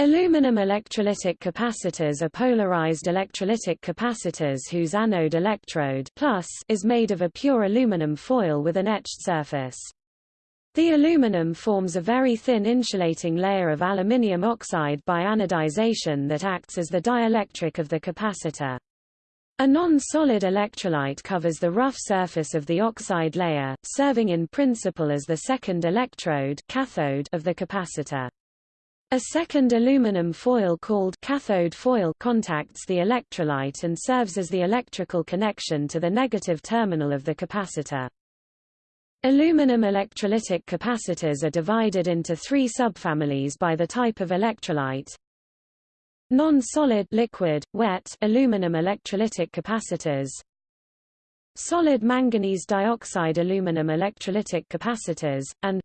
Aluminum electrolytic capacitors are polarized electrolytic capacitors whose anode electrode plus is made of a pure aluminum foil with an etched surface. The aluminum forms a very thin insulating layer of aluminium oxide by anodization that acts as the dielectric of the capacitor. A non-solid electrolyte covers the rough surface of the oxide layer, serving in principle as the second electrode cathode of the capacitor. A second aluminum foil called cathode foil contacts the electrolyte and serves as the electrical connection to the negative terminal of the capacitor. Aluminum electrolytic capacitors are divided into three subfamilies by the type of electrolyte. Non-solid liquid, wet aluminum electrolytic capacitors Solid manganese dioxide aluminum electrolytic capacitors, and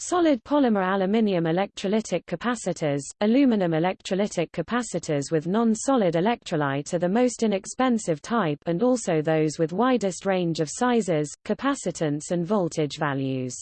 Solid polymer aluminium electrolytic capacitors, aluminum electrolytic capacitors with non-solid electrolyte are the most inexpensive type and also those with widest range of sizes, capacitance and voltage values.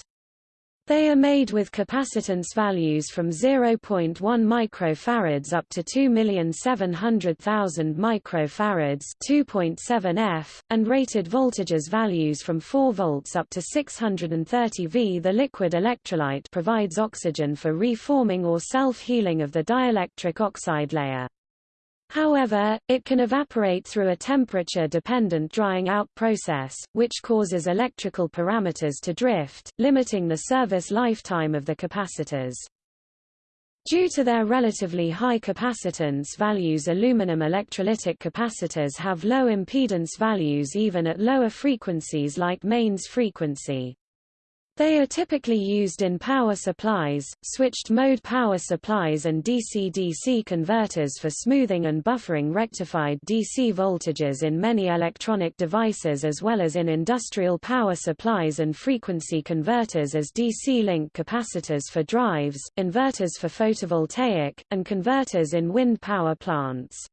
They are made with capacitance values from 0.1 microfarads up to 2,700,000 microfarads 2.7 F, and rated voltages values from 4 volts up to 630 V. The liquid electrolyte provides oxygen for reforming or self-healing of the dielectric oxide layer. However, it can evaporate through a temperature-dependent drying out process, which causes electrical parameters to drift, limiting the service lifetime of the capacitors. Due to their relatively high capacitance values aluminum electrolytic capacitors have low impedance values even at lower frequencies like mains frequency. They are typically used in power supplies, switched-mode power supplies and DC-DC converters for smoothing and buffering rectified DC voltages in many electronic devices as well as in industrial power supplies and frequency converters as DC-link capacitors for drives, inverters for photovoltaic, and converters in wind power plants.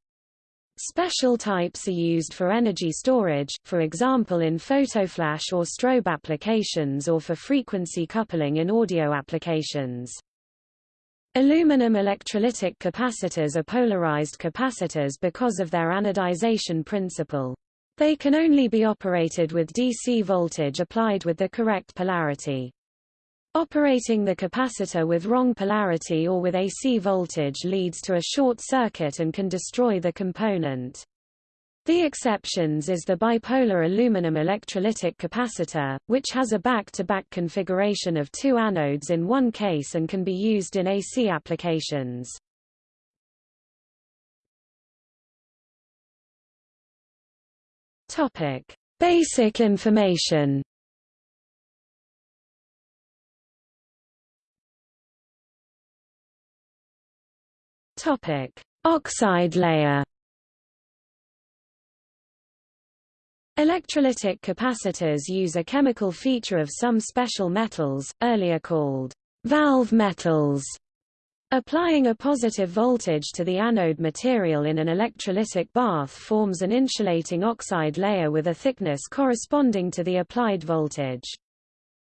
Special types are used for energy storage, for example in photoflash or strobe applications or for frequency coupling in audio applications. Aluminum electrolytic capacitors are polarized capacitors because of their anodization principle. They can only be operated with DC voltage applied with the correct polarity. Operating the capacitor with wrong polarity or with AC voltage leads to a short circuit and can destroy the component. The exceptions is the bipolar aluminum electrolytic capacitor, which has a back-to-back -back configuration of two anodes in one case and can be used in AC applications. Topic: Basic information. Topic: Oxide layer. Electrolytic capacitors use a chemical feature of some special metals, earlier called valve metals. Applying a positive voltage to the anode material in an electrolytic bath forms an insulating oxide layer with a thickness corresponding to the applied voltage.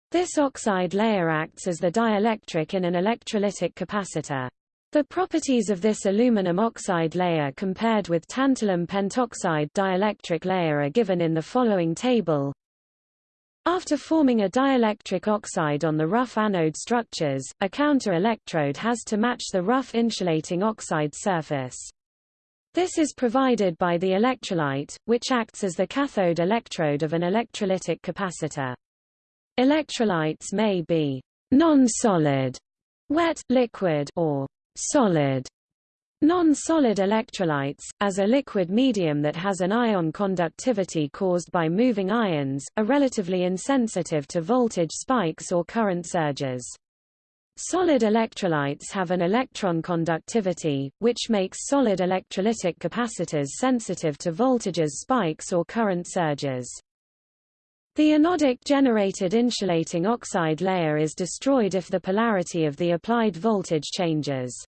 This oxide layer acts as the dielectric in an electrolytic capacitor. The properties of this aluminum oxide layer compared with tantalum pentoxide dielectric layer are given in the following table. After forming a dielectric oxide on the rough anode structures, a counter-electrode has to match the rough insulating oxide surface. This is provided by the electrolyte, which acts as the cathode electrode of an electrolytic capacitor. Electrolytes may be non-solid, wet, liquid, or solid Non-solid electrolytes, as a liquid medium that has an ion conductivity caused by moving ions, are relatively insensitive to voltage spikes or current surges. Solid electrolytes have an electron conductivity, which makes solid electrolytic capacitors sensitive to voltages spikes or current surges. The anodic generated insulating oxide layer is destroyed if the polarity of the applied voltage changes.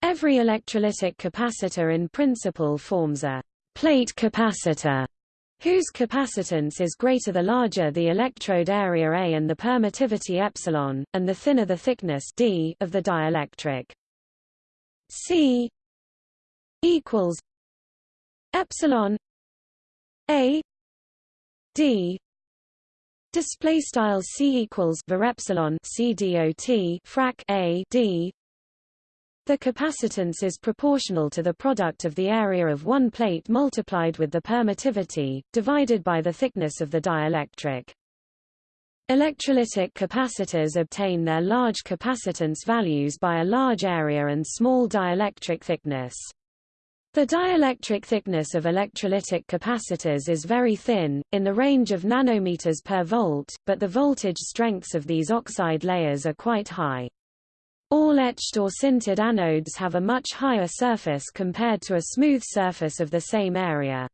Every electrolytic capacitor in principle forms a plate capacitor whose capacitance is greater the larger the electrode area A and the permittivity epsilon, and the thinner the thickness D of the dielectric. C equals epsilon A D display style C equals var epsilon C dot frac A D the capacitance is proportional to the product of the area of one plate multiplied with the permittivity, divided by the thickness of the dielectric. Electrolytic capacitors obtain their large capacitance values by a large area and small dielectric thickness. The dielectric thickness of electrolytic capacitors is very thin, in the range of nanometers per volt, but the voltage strengths of these oxide layers are quite high. All etched or sintered anodes have a much higher surface compared to a smooth surface of the same area.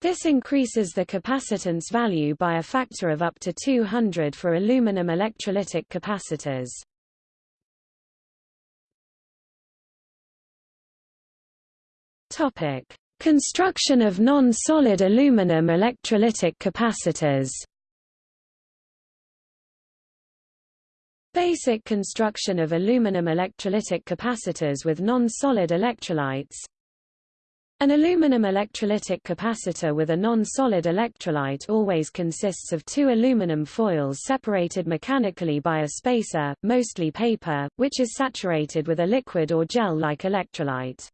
This increases the capacitance value by a factor of up to 200 for aluminum electrolytic capacitors. Topic: Construction of non-solid aluminum electrolytic capacitors. Basic construction of aluminum electrolytic capacitors with non-solid electrolytes An aluminum electrolytic capacitor with a non-solid electrolyte always consists of two aluminum foils separated mechanically by a spacer, mostly paper, which is saturated with a liquid or gel-like electrolyte.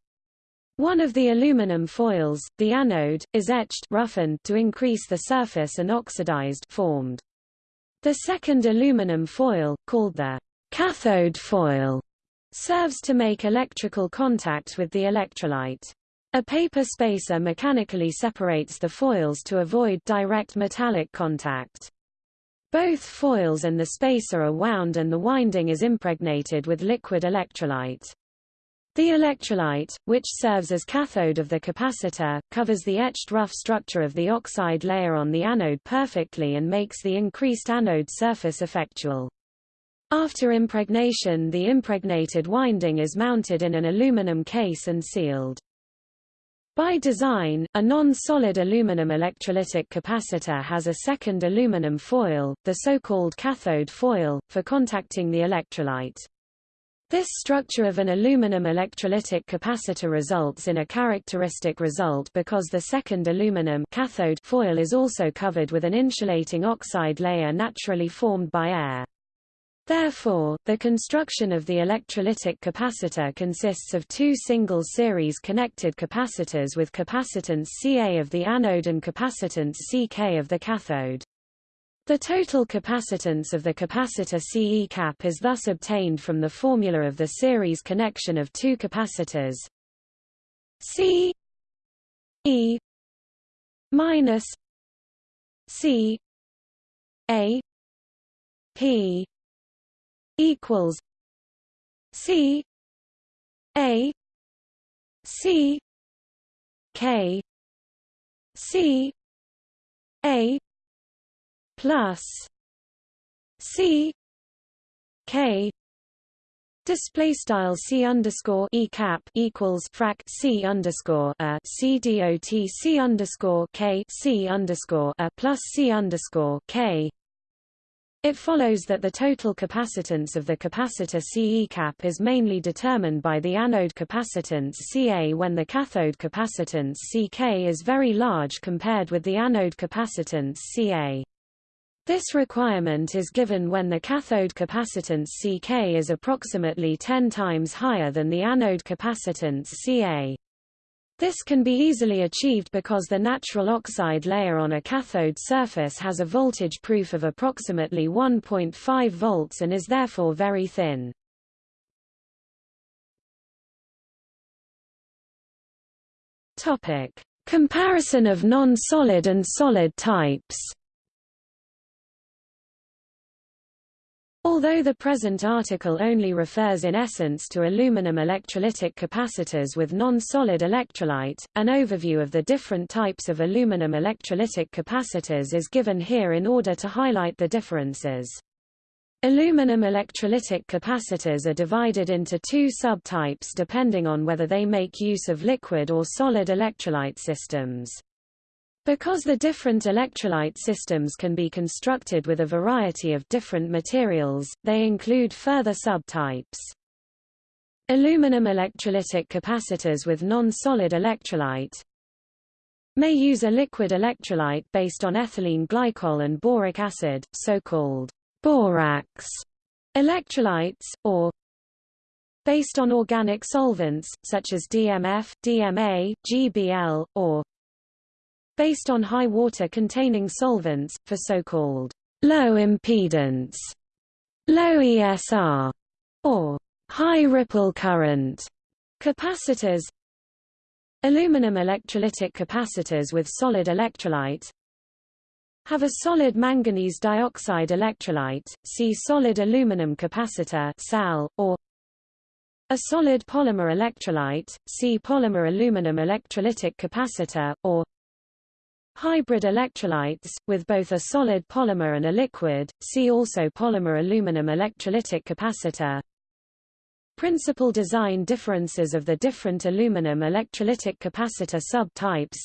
One of the aluminum foils, the anode, is etched roughened to increase the surface and oxidized formed. The second aluminum foil, called the cathode foil, serves to make electrical contact with the electrolyte. A paper spacer mechanically separates the foils to avoid direct metallic contact. Both foils and the spacer are wound and the winding is impregnated with liquid electrolyte. The electrolyte, which serves as cathode of the capacitor, covers the etched rough structure of the oxide layer on the anode perfectly and makes the increased anode surface effectual. After impregnation the impregnated winding is mounted in an aluminum case and sealed. By design, a non-solid aluminum electrolytic capacitor has a second aluminum foil, the so-called cathode foil, for contacting the electrolyte. This structure of an aluminum electrolytic capacitor results in a characteristic result because the second aluminum cathode foil is also covered with an insulating oxide layer naturally formed by air. Therefore, the construction of the electrolytic capacitor consists of two single series connected capacitors with capacitance Ca of the anode and capacitance Ck of the cathode. The total capacitance of the capacitor CE cap is thus obtained from the formula of the series connection of two capacitors. C E minus C A P equals C A C K C A plus C K Display style C underscore E cap equals frac C underscore a C dot C underscore K C underscore a plus C underscore K it follows that the total capacitance of the capacitor CE cap is mainly determined by the anode capacitance Ca when the cathode capacitance Ck is very large compared with the anode capacitance Ca. This requirement is given when the cathode capacitance Ck is approximately 10 times higher than the anode capacitance Ca. This can be easily achieved because the natural oxide layer on a cathode surface has a voltage proof of approximately 1.5 volts and is therefore very thin. Topic: Comparison of non-solid and solid types. Although the present article only refers in essence to aluminum electrolytic capacitors with non-solid electrolyte, an overview of the different types of aluminum electrolytic capacitors is given here in order to highlight the differences. Aluminum electrolytic capacitors are divided into two subtypes depending on whether they make use of liquid or solid electrolyte systems. Because the different electrolyte systems can be constructed with a variety of different materials, they include further subtypes. Aluminum electrolytic capacitors with non-solid electrolyte may use a liquid electrolyte based on ethylene glycol and boric acid, so-called borax electrolytes, or based on organic solvents, such as DMF, DMA, GBL, or based on high water containing solvents, for so-called low impedance, low ESR, or high ripple current capacitors Aluminum electrolytic capacitors with solid electrolyte have a solid manganese dioxide electrolyte, see solid aluminum capacitor SAL, or a solid polymer electrolyte, see polymer aluminum electrolytic capacitor, or hybrid electrolytes, with both a solid polymer and a liquid, see also polymer aluminum electrolytic capacitor. Principal design differences of the different aluminum electrolytic capacitor subtypes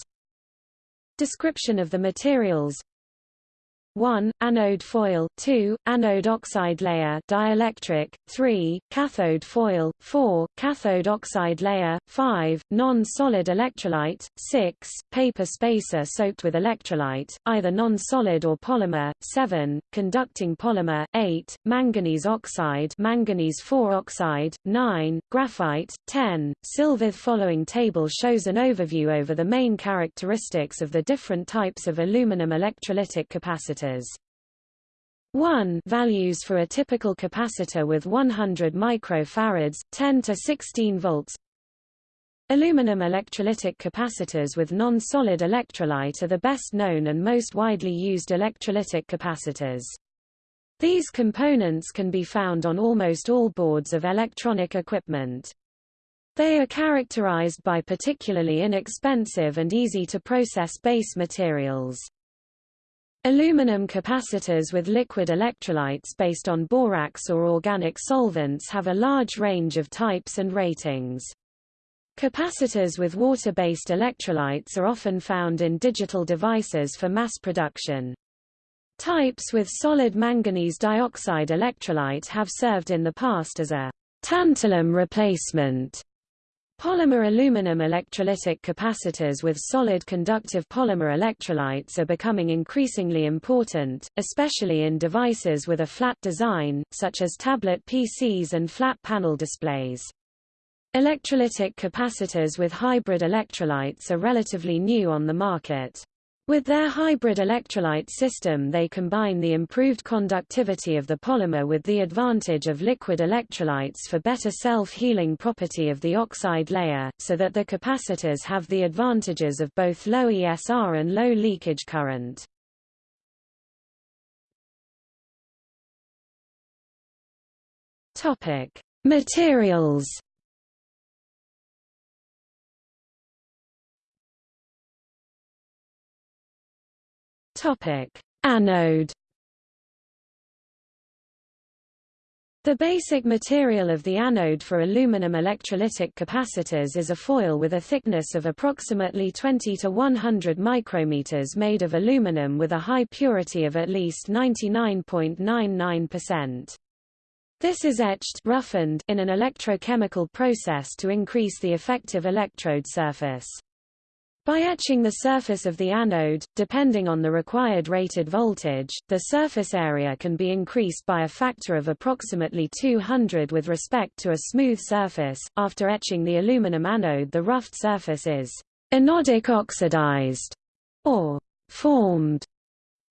Description of the materials 1. Anode foil 2. Anode oxide layer dielectric 3. Cathode foil 4. Cathode oxide layer 5. Non-solid electrolyte 6. Paper spacer soaked with electrolyte, either non-solid or polymer 7. Conducting polymer 8. Manganese oxide manganese 4 oxide 9. Graphite 10. Silver following table shows an overview over the main characteristics of the different types of aluminum electrolytic capacitors capacitors. 1 values for a typical capacitor with 100 microfarads, 10 to 16 volts. Aluminum electrolytic capacitors with non-solid electrolyte are the best known and most widely used electrolytic capacitors. These components can be found on almost all boards of electronic equipment. They are characterized by particularly inexpensive and easy to process base materials. Aluminum capacitors with liquid electrolytes based on borax or organic solvents have a large range of types and ratings. Capacitors with water-based electrolytes are often found in digital devices for mass production. Types with solid manganese dioxide electrolyte have served in the past as a tantalum replacement Polymer aluminum electrolytic capacitors with solid conductive polymer electrolytes are becoming increasingly important, especially in devices with a flat design, such as tablet PCs and flat panel displays. Electrolytic capacitors with hybrid electrolytes are relatively new on the market. With their hybrid electrolyte system they combine the improved conductivity of the polymer with the advantage of liquid electrolytes for better self-healing property of the oxide layer, so that the capacitors have the advantages of both low ESR and low leakage current. Materials Topic: Anode The basic material of the anode for aluminum electrolytic capacitors is a foil with a thickness of approximately 20 to 100 micrometers made of aluminum with a high purity of at least 99.99%. This is etched roughened in an electrochemical process to increase the effective electrode surface. By etching the surface of the anode, depending on the required rated voltage, the surface area can be increased by a factor of approximately 200 with respect to a smooth surface. After etching the aluminum anode, the roughed surface is anodic oxidized or formed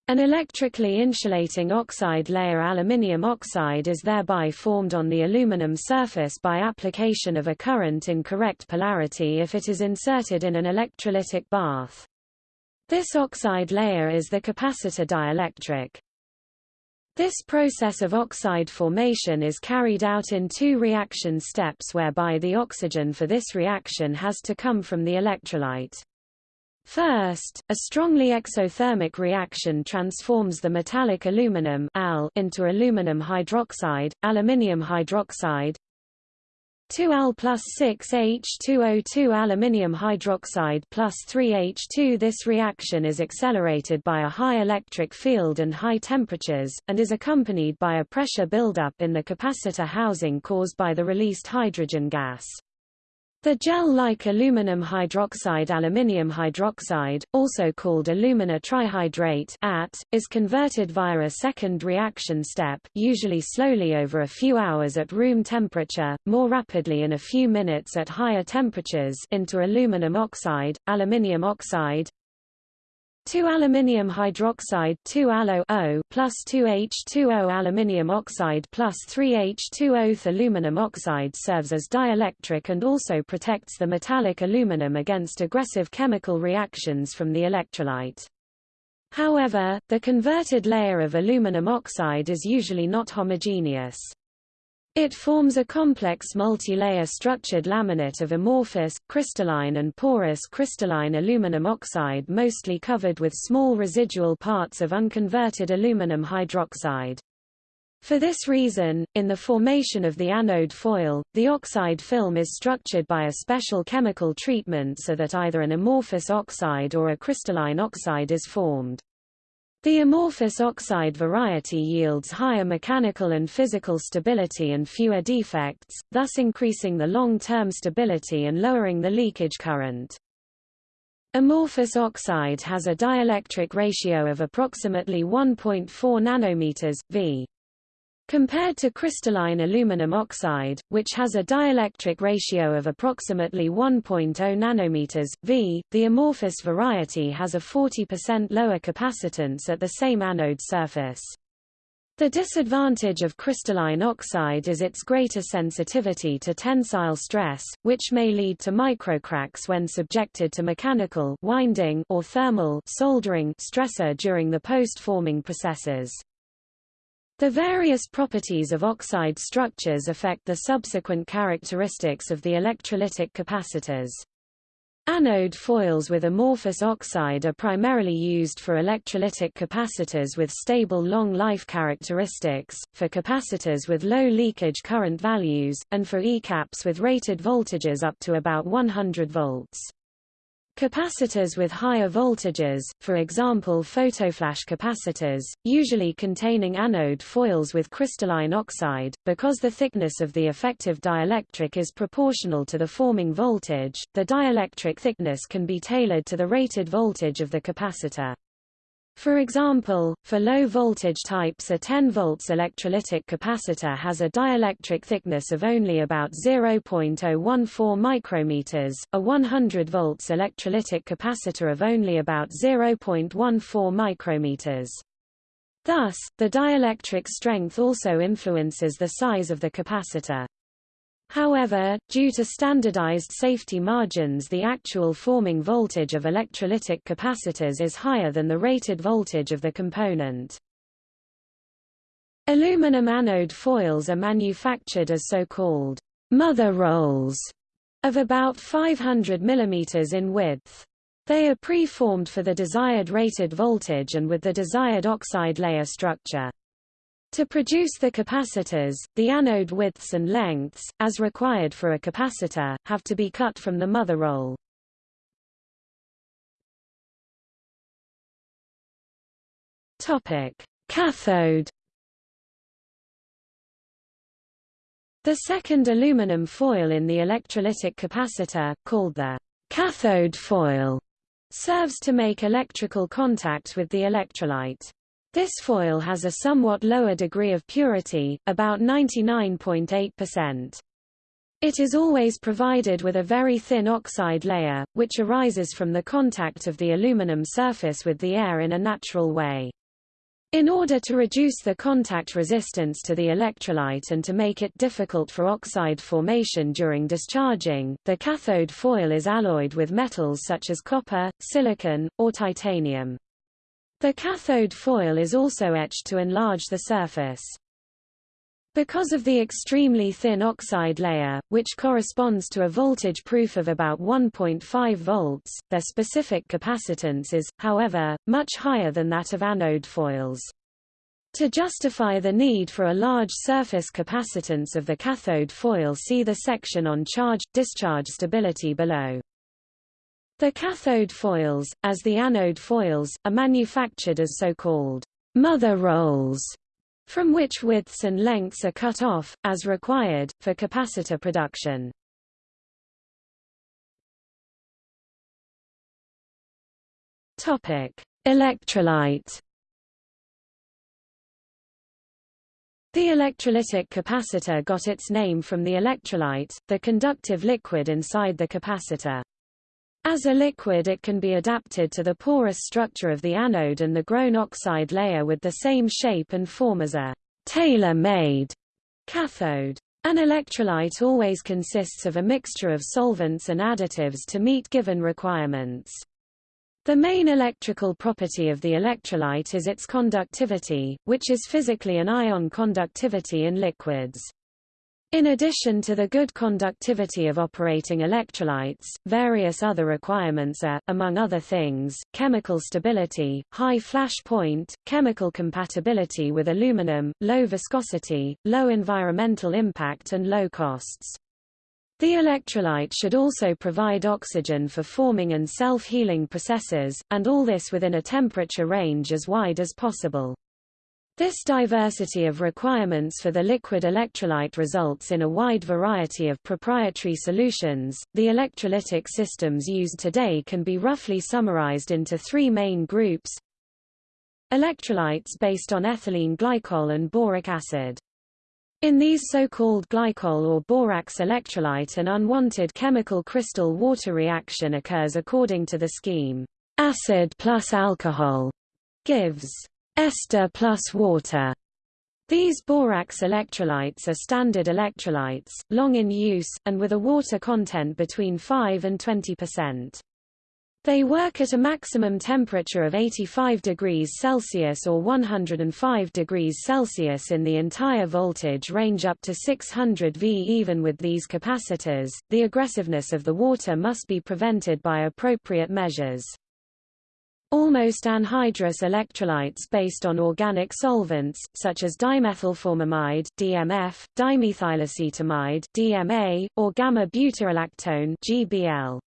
an electrically insulating oxide layer aluminium oxide is thereby formed on the aluminum surface by application of a current in correct polarity if it is inserted in an electrolytic bath. This oxide layer is the capacitor dielectric. This process of oxide formation is carried out in two reaction steps whereby the oxygen for this reaction has to come from the electrolyte. First, a strongly exothermic reaction transforms the metallic aluminum Al into aluminum hydroxide, aluminium hydroxide. 2Al plus 6H2O2 aluminium hydroxide plus 3H2 This reaction is accelerated by a high electric field and high temperatures, and is accompanied by a pressure buildup in the capacitor housing caused by the released hydrogen gas. The gel-like aluminum hydroxide aluminium hydroxide, also called alumina trihydrate AT, is converted via a second reaction step usually slowly over a few hours at room temperature, more rapidly in a few minutes at higher temperatures into aluminum oxide, aluminium oxide, 2 aluminium hydroxide 2 alo O plus 2H2O aluminium oxide plus 3H2O aluminum oxide serves as dielectric and also protects the metallic aluminum against aggressive chemical reactions from the electrolyte. However, the converted layer of aluminum oxide is usually not homogeneous. It forms a complex multi-layer structured laminate of amorphous, crystalline and porous crystalline aluminum oxide mostly covered with small residual parts of unconverted aluminum hydroxide. For this reason, in the formation of the anode foil, the oxide film is structured by a special chemical treatment so that either an amorphous oxide or a crystalline oxide is formed. The amorphous oxide variety yields higher mechanical and physical stability and fewer defects, thus increasing the long-term stability and lowering the leakage current. Amorphous oxide has a dielectric ratio of approximately 1.4 nanometers, v. Compared to crystalline aluminum oxide, which has a dielectric ratio of approximately 1.0 nanometers, V, the amorphous variety has a 40% lower capacitance at the same anode surface. The disadvantage of crystalline oxide is its greater sensitivity to tensile stress, which may lead to microcracks when subjected to mechanical winding or thermal soldering stressor during the post-forming processes. The various properties of oxide structures affect the subsequent characteristics of the electrolytic capacitors. Anode foils with amorphous oxide are primarily used for electrolytic capacitors with stable long life characteristics, for capacitors with low leakage current values, and for ECAPs with rated voltages up to about 100 volts. Capacitors with higher voltages, for example photoflash capacitors, usually containing anode foils with crystalline oxide, because the thickness of the effective dielectric is proportional to the forming voltage, the dielectric thickness can be tailored to the rated voltage of the capacitor. For example, for low voltage types a 10 volts electrolytic capacitor has a dielectric thickness of only about 0.014 micrometers, a 100 volts electrolytic capacitor of only about 0.14 micrometers. Thus, the dielectric strength also influences the size of the capacitor. However, due to standardized safety margins the actual forming voltage of electrolytic capacitors is higher than the rated voltage of the component. Aluminum anode foils are manufactured as so-called mother rolls of about 500 mm in width. They are pre-formed for the desired rated voltage and with the desired oxide layer structure. To produce the capacitors, the anode widths and lengths, as required for a capacitor, have to be cut from the mother roll. Topic: Cathode. The second aluminum foil in the electrolytic capacitor, called the cathode foil, serves to make electrical contact with the electrolyte. This foil has a somewhat lower degree of purity, about 99.8%. It is always provided with a very thin oxide layer, which arises from the contact of the aluminum surface with the air in a natural way. In order to reduce the contact resistance to the electrolyte and to make it difficult for oxide formation during discharging, the cathode foil is alloyed with metals such as copper, silicon, or titanium. The cathode foil is also etched to enlarge the surface. Because of the extremely thin oxide layer, which corresponds to a voltage proof of about 1.5 volts, their specific capacitance is, however, much higher than that of anode foils. To justify the need for a large surface capacitance of the cathode foil see the section on charge-discharge stability below. The cathode foils, as the anode foils, are manufactured as so-called mother rolls, from which widths and lengths are cut off, as required, for capacitor production. Electrolyte The electrolytic capacitor got its name from the electrolyte, the conductive liquid inside the capacitor. As a liquid it can be adapted to the porous structure of the anode and the grown oxide layer with the same shape and form as a tailor-made cathode. An electrolyte always consists of a mixture of solvents and additives to meet given requirements. The main electrical property of the electrolyte is its conductivity, which is physically an ion conductivity in liquids. In addition to the good conductivity of operating electrolytes, various other requirements are, among other things, chemical stability, high flash point, chemical compatibility with aluminum, low viscosity, low environmental impact and low costs. The electrolyte should also provide oxygen for forming and self-healing processes, and all this within a temperature range as wide as possible. This diversity of requirements for the liquid electrolyte results in a wide variety of proprietary solutions. The electrolytic systems used today can be roughly summarized into three main groups. Electrolytes based on ethylene glycol and boric acid. In these so-called glycol or borax electrolyte an unwanted chemical crystal water reaction occurs according to the scheme. Acid plus alcohol gives ester plus water. These borax electrolytes are standard electrolytes, long in use, and with a water content between 5 and 20 percent. They work at a maximum temperature of 85 degrees Celsius or 105 degrees Celsius in the entire voltage range up to 600 V. Even with these capacitors, the aggressiveness of the water must be prevented by appropriate measures. Almost anhydrous electrolytes based on organic solvents, such as dimethylformamide DMF, dimethylacetamide DMA, or gamma-butyrolactone GBL.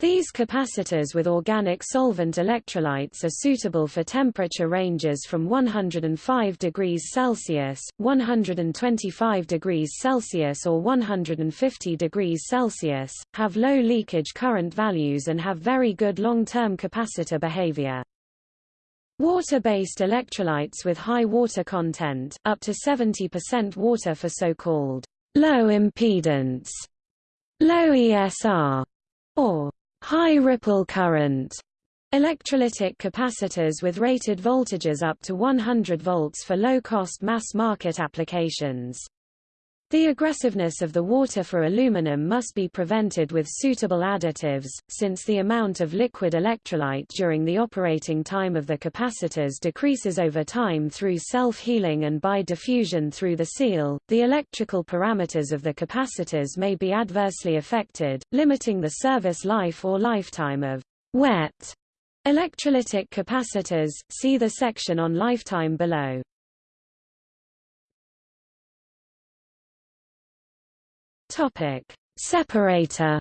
These capacitors with organic solvent electrolytes are suitable for temperature ranges from 105 degrees Celsius, 125 degrees Celsius or 150 degrees Celsius, have low leakage current values and have very good long-term capacitor behavior. Water-based electrolytes with high water content, up to 70% water for so-called low impedance, low ESR, or high ripple current electrolytic capacitors with rated voltages up to 100 volts for low-cost mass-market applications. The aggressiveness of the water for aluminum must be prevented with suitable additives, since the amount of liquid electrolyte during the operating time of the capacitors decreases over time through self-healing and by diffusion through the seal. The electrical parameters of the capacitors may be adversely affected, limiting the service life or lifetime of wet electrolytic capacitors. See the section on lifetime below. Topic: Separator.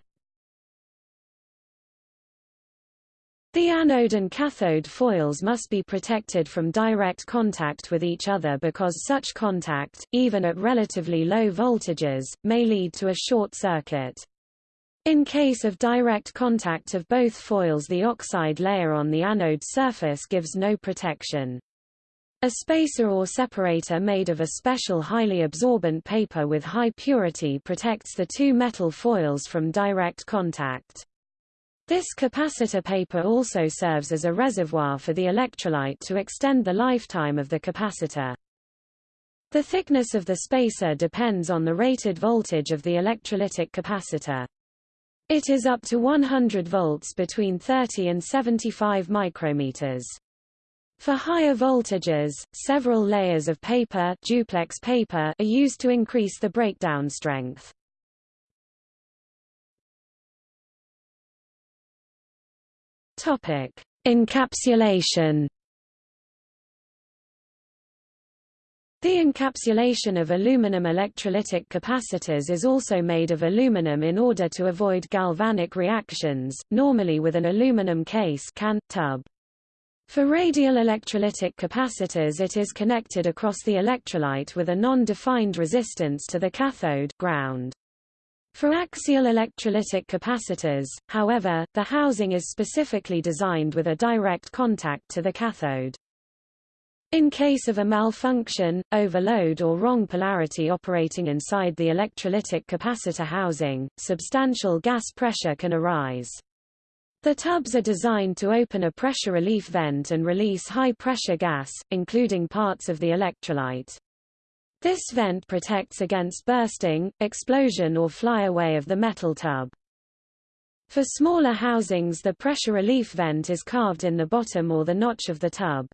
The anode and cathode foils must be protected from direct contact with each other because such contact, even at relatively low voltages, may lead to a short circuit. In case of direct contact of both foils the oxide layer on the anode surface gives no protection. A spacer or separator made of a special highly absorbent paper with high purity protects the two metal foils from direct contact. This capacitor paper also serves as a reservoir for the electrolyte to extend the lifetime of the capacitor. The thickness of the spacer depends on the rated voltage of the electrolytic capacitor. It is up to 100 volts between 30 and 75 micrometers. For higher voltages, several layers of paper, duplex paper are used to increase the breakdown strength. Topic: Encapsulation The encapsulation of aluminum electrolytic capacitors is also made of aluminum in order to avoid galvanic reactions, normally with an aluminum case can, tub. For radial electrolytic capacitors it is connected across the electrolyte with a non-defined resistance to the cathode ground. For axial electrolytic capacitors, however, the housing is specifically designed with a direct contact to the cathode. In case of a malfunction, overload or wrong polarity operating inside the electrolytic capacitor housing, substantial gas pressure can arise. The tubs are designed to open a pressure relief vent and release high-pressure gas, including parts of the electrolyte. This vent protects against bursting, explosion or flyaway of the metal tub. For smaller housings the pressure relief vent is carved in the bottom or the notch of the tub.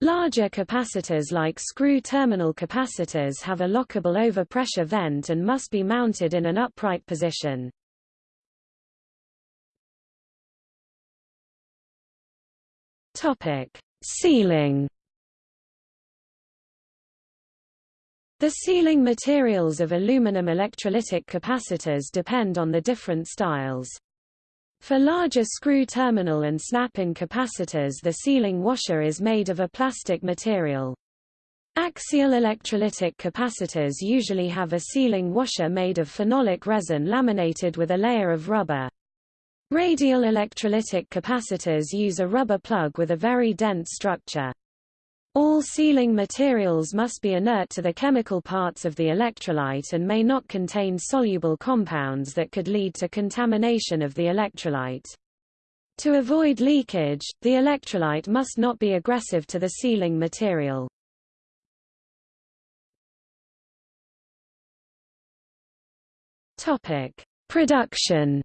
Larger capacitors like screw terminal capacitors have a lockable overpressure vent and must be mounted in an upright position. Topic: Sealing. The sealing materials of aluminum electrolytic capacitors depend on the different styles. For larger screw terminal and snap-in capacitors the sealing washer is made of a plastic material. Axial electrolytic capacitors usually have a sealing washer made of phenolic resin laminated with a layer of rubber. Radial electrolytic capacitors use a rubber plug with a very dense structure. All sealing materials must be inert to the chemical parts of the electrolyte and may not contain soluble compounds that could lead to contamination of the electrolyte. To avoid leakage, the electrolyte must not be aggressive to the sealing material. Production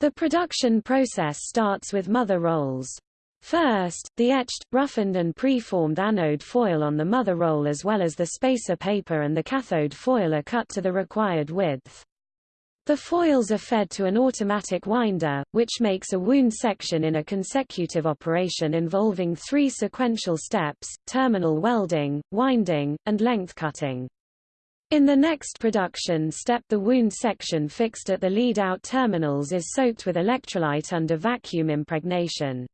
The production process starts with mother rolls. First, the etched, roughened and pre-formed anode foil on the mother roll as well as the spacer paper and the cathode foil are cut to the required width. The foils are fed to an automatic winder, which makes a wound section in a consecutive operation involving three sequential steps, terminal welding, winding, and length cutting. In the next production step the wound section fixed at the lead-out terminals is soaked with electrolyte under vacuum impregnation.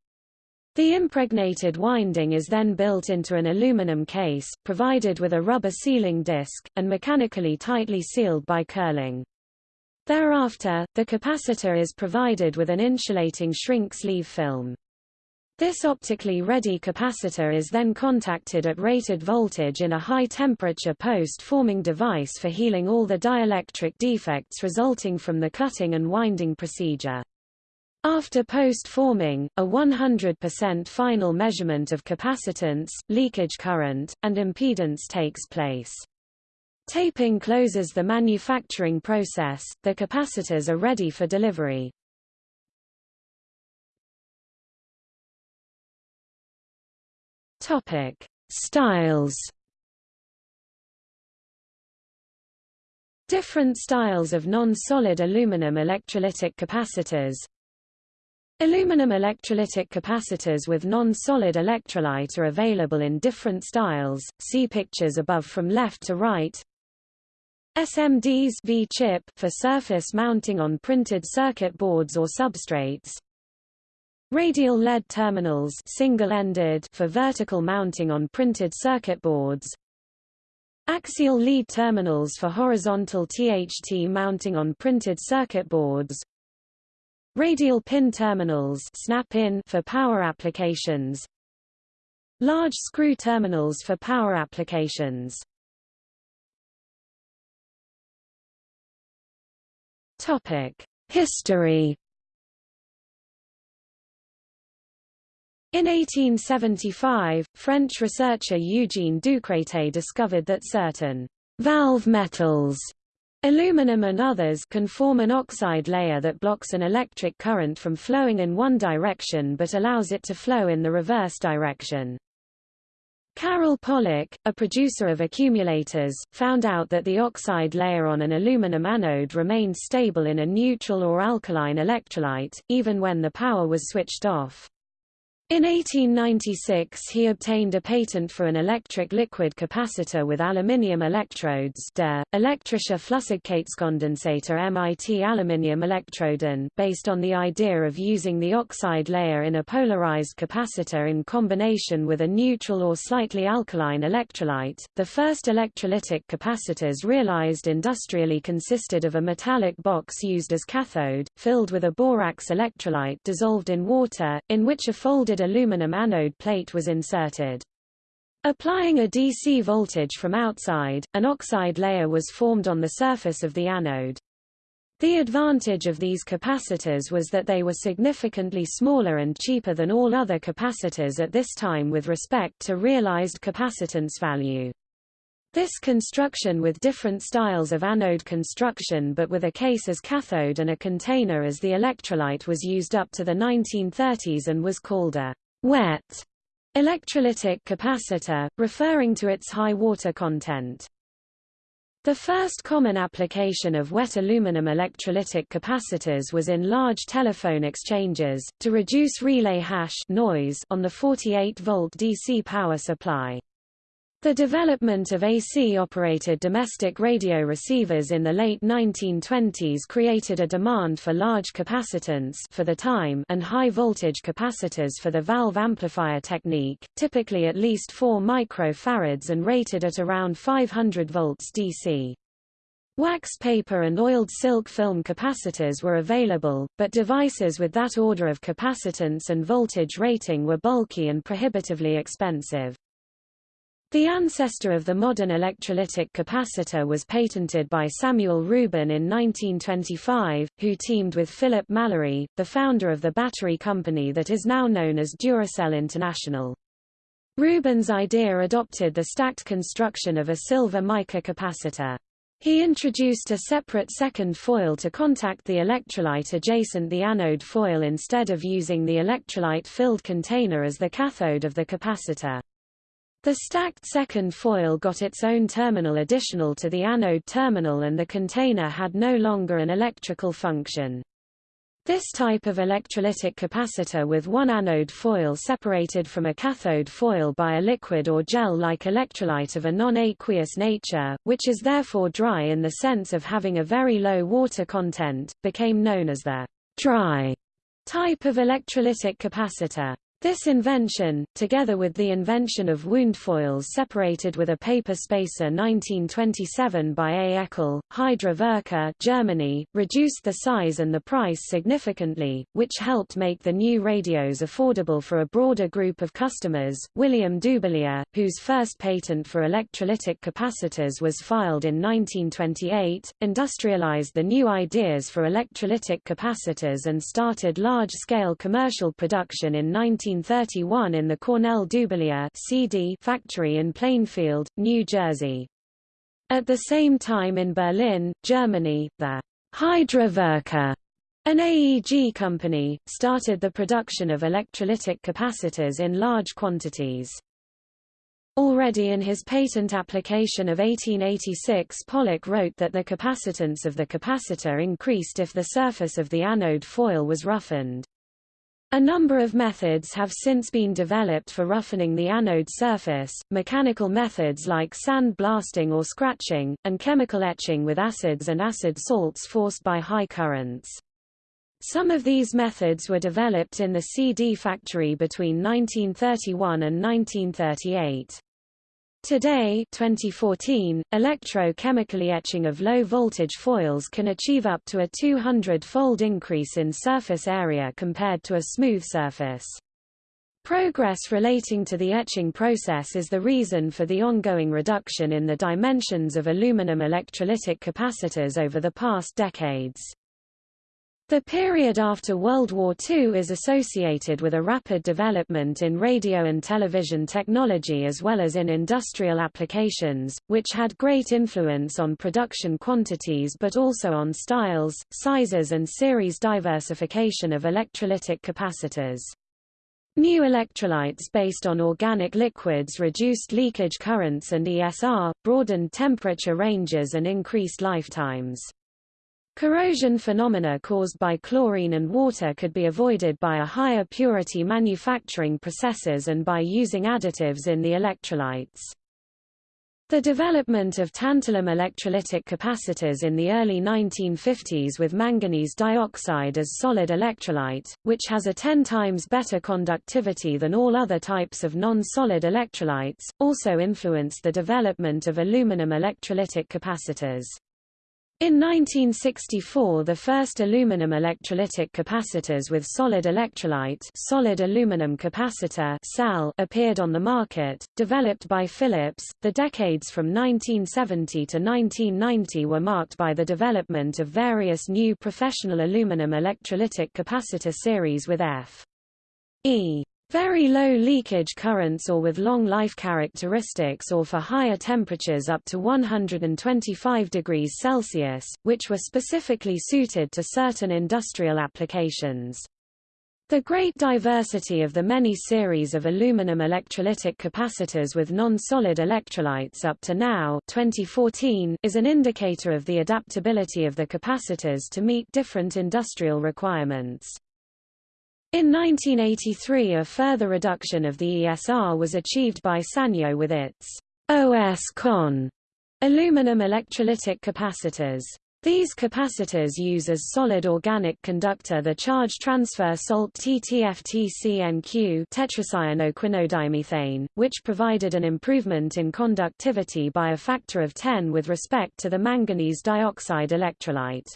The impregnated winding is then built into an aluminum case, provided with a rubber sealing disc, and mechanically tightly sealed by curling. Thereafter, the capacitor is provided with an insulating shrink sleeve film. This optically ready capacitor is then contacted at rated voltage in a high-temperature post-forming device for healing all the dielectric defects resulting from the cutting and winding procedure. After post-forming, a 100% final measurement of capacitance, leakage current, and impedance takes place. Taping closes the manufacturing process, the capacitors are ready for delivery. Topic: Styles. Different styles of non-solid aluminum electrolytic capacitors. Aluminum electrolytic capacitors with non-solid electrolyte are available in different styles. See pictures above from left to right. SMDs V-chip for surface mounting on printed circuit boards or substrates. Radial lead terminals single-ended for vertical mounting on printed circuit boards. Axial lead terminals for horizontal THT mounting on printed circuit boards. Radial pin terminals snap-in for power applications. Large screw terminals for power applications. Topic: History In 1875, French researcher Eugène Ducretet discovered that certain valve metals Aluminum and others can form an oxide layer that blocks an electric current from flowing in one direction but allows it to flow in the reverse direction. Karol Pollak, a producer of accumulators, found out that the oxide layer on an aluminum anode remained stable in a neutral or alkaline electrolyte, even when the power was switched off. In 1896 he obtained a patent for an electric liquid capacitor with aluminium electrodes der elektrische Flüssigkeitskondensator MIT aluminium Elektroden based on the idea of using the oxide layer in a polarized capacitor in combination with a neutral or slightly alkaline electrolyte. The first electrolytic capacitors realized industrially consisted of a metallic box used as cathode, filled with a borax electrolyte dissolved in water, in which a folded aluminum anode plate was inserted. Applying a DC voltage from outside, an oxide layer was formed on the surface of the anode. The advantage of these capacitors was that they were significantly smaller and cheaper than all other capacitors at this time with respect to realized capacitance value. This construction with different styles of anode construction but with a case as cathode and a container as the electrolyte was used up to the 1930s and was called a wet electrolytic capacitor, referring to its high water content. The first common application of wet aluminum electrolytic capacitors was in large telephone exchanges, to reduce relay hash noise on the 48-volt DC power supply. The development of AC-operated domestic radio receivers in the late 1920s created a demand for large capacitance for the time and high-voltage capacitors for the valve amplifier technique, typically at least 4 microfarads and rated at around 500 volts DC. Wax paper and oiled silk film capacitors were available, but devices with that order of capacitance and voltage rating were bulky and prohibitively expensive. The ancestor of the modern electrolytic capacitor was patented by Samuel Rubin in 1925, who teamed with Philip Mallory, the founder of the battery company that is now known as Duracell International. Rubin's idea adopted the stacked construction of a silver mica capacitor. He introduced a separate second foil to contact the electrolyte adjacent the anode foil instead of using the electrolyte-filled container as the cathode of the capacitor. The stacked second foil got its own terminal additional to the anode terminal and the container had no longer an electrical function. This type of electrolytic capacitor with one anode foil separated from a cathode foil by a liquid or gel-like electrolyte of a non-aqueous nature, which is therefore dry in the sense of having a very low water content, became known as the dry type of electrolytic capacitor. This invention, together with the invention of wound foils separated with a paper spacer 1927 by A. Eckel, Hydra Werke Germany, reduced the size and the price significantly, which helped make the new radios affordable for a broader group of customers. William Dubilier, whose first patent for electrolytic capacitors was filed in 1928, industrialized the new ideas for electrolytic capacitors and started large-scale commercial production in 19 1931 in the Cornell Dubilier CD factory in Plainfield, New Jersey. At the same time in Berlin, Germany, the Hydra Werke, an AEG company, started the production of electrolytic capacitors in large quantities. Already in his patent application of 1886 Pollak wrote that the capacitance of the capacitor increased if the surface of the anode foil was roughened. A number of methods have since been developed for roughening the anode surface, mechanical methods like sand blasting or scratching, and chemical etching with acids and acid salts forced by high currents. Some of these methods were developed in the CD factory between 1931 and 1938. Today 2014, electrochemically etching of low-voltage foils can achieve up to a 200-fold increase in surface area compared to a smooth surface. Progress relating to the etching process is the reason for the ongoing reduction in the dimensions of aluminum electrolytic capacitors over the past decades. The period after World War II is associated with a rapid development in radio and television technology as well as in industrial applications, which had great influence on production quantities but also on styles, sizes and series diversification of electrolytic capacitors. New electrolytes based on organic liquids reduced leakage currents and ESR, broadened temperature ranges and increased lifetimes. Corrosion phenomena caused by chlorine and water could be avoided by a higher purity manufacturing processes and by using additives in the electrolytes. The development of tantalum electrolytic capacitors in the early 1950s with manganese dioxide as solid electrolyte, which has a 10 times better conductivity than all other types of non-solid electrolytes, also influenced the development of aluminum electrolytic capacitors. In 1964 the first aluminum electrolytic capacitors with solid electrolyte solid aluminum capacitor SAL appeared on the market, developed by Philips. The decades from 1970 to 1990 were marked by the development of various new professional aluminum electrolytic capacitor series with F. E. Very low leakage currents or with long life characteristics or for higher temperatures up to 125 degrees Celsius, which were specifically suited to certain industrial applications. The great diversity of the many series of aluminum electrolytic capacitors with non-solid electrolytes up to now 2014 is an indicator of the adaptability of the capacitors to meet different industrial requirements. In 1983 a further reduction of the ESR was achieved by Sanyo with its OS-CON aluminum electrolytic capacitors. These capacitors use as solid organic conductor the charge transfer salt TTFTCNQ tetracyanoquinodiamethane, which provided an improvement in conductivity by a factor of 10 with respect to the manganese dioxide electrolyte.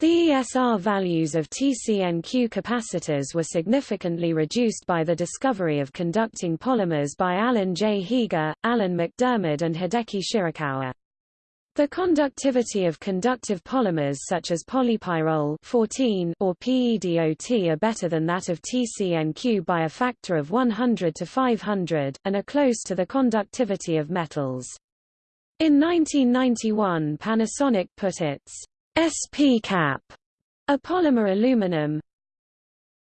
The ESR values of TCNQ capacitors were significantly reduced by the discovery of conducting polymers by Alan J. Heeger, Alan MacDiarmid and Hideki Shirakawa. The conductivity of conductive polymers such as polypyrrole 14 or PEDOT are better than that of TCNQ by a factor of 100 to 500, and are close to the conductivity of metals. In 1991 Panasonic put its SP cap, a polymer aluminum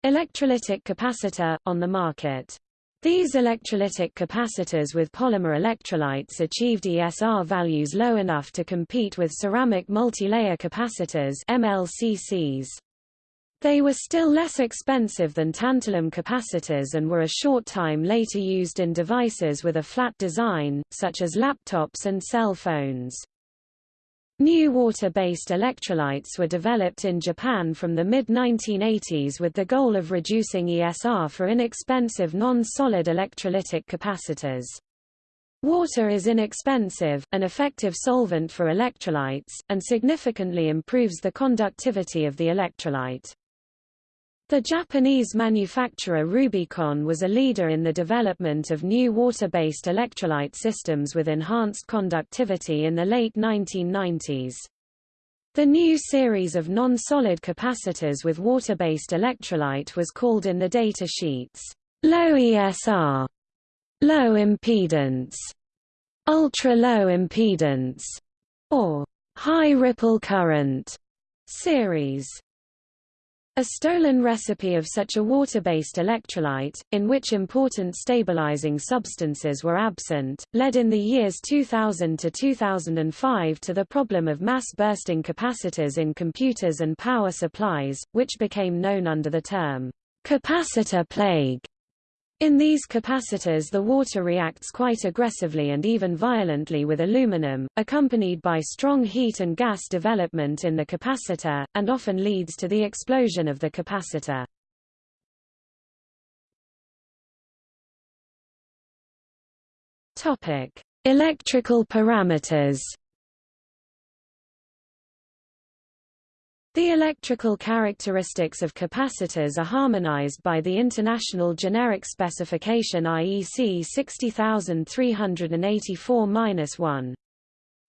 electrolytic capacitor, on the market. These electrolytic capacitors with polymer electrolytes achieved ESR values low enough to compete with ceramic multilayer capacitors MLCCs. They were still less expensive than tantalum capacitors and were a short time later used in devices with a flat design, such as laptops and cell phones. New water-based electrolytes were developed in Japan from the mid-1980s with the goal of reducing ESR for inexpensive non-solid electrolytic capacitors. Water is inexpensive, an effective solvent for electrolytes, and significantly improves the conductivity of the electrolyte. The Japanese manufacturer Rubycon was a leader in the development of new water-based electrolyte systems with enhanced conductivity in the late 1990s. The new series of non-solid capacitors with water-based electrolyte was called in the data sheets, low ESR, low impedance, ultra-low impedance, or high ripple current series. A stolen recipe of such a water-based electrolyte, in which important stabilizing substances were absent, led in the years 2000 to 2005 to the problem of mass-bursting capacitors in computers and power supplies, which became known under the term capacitor plague. In these capacitors the water reacts quite aggressively and even violently with aluminum, accompanied by strong heat and gas development in the capacitor, and often leads to the explosion of the capacitor. Electrical parameters The electrical characteristics of capacitors are harmonized by the International Generic Specification IEC 60384-1.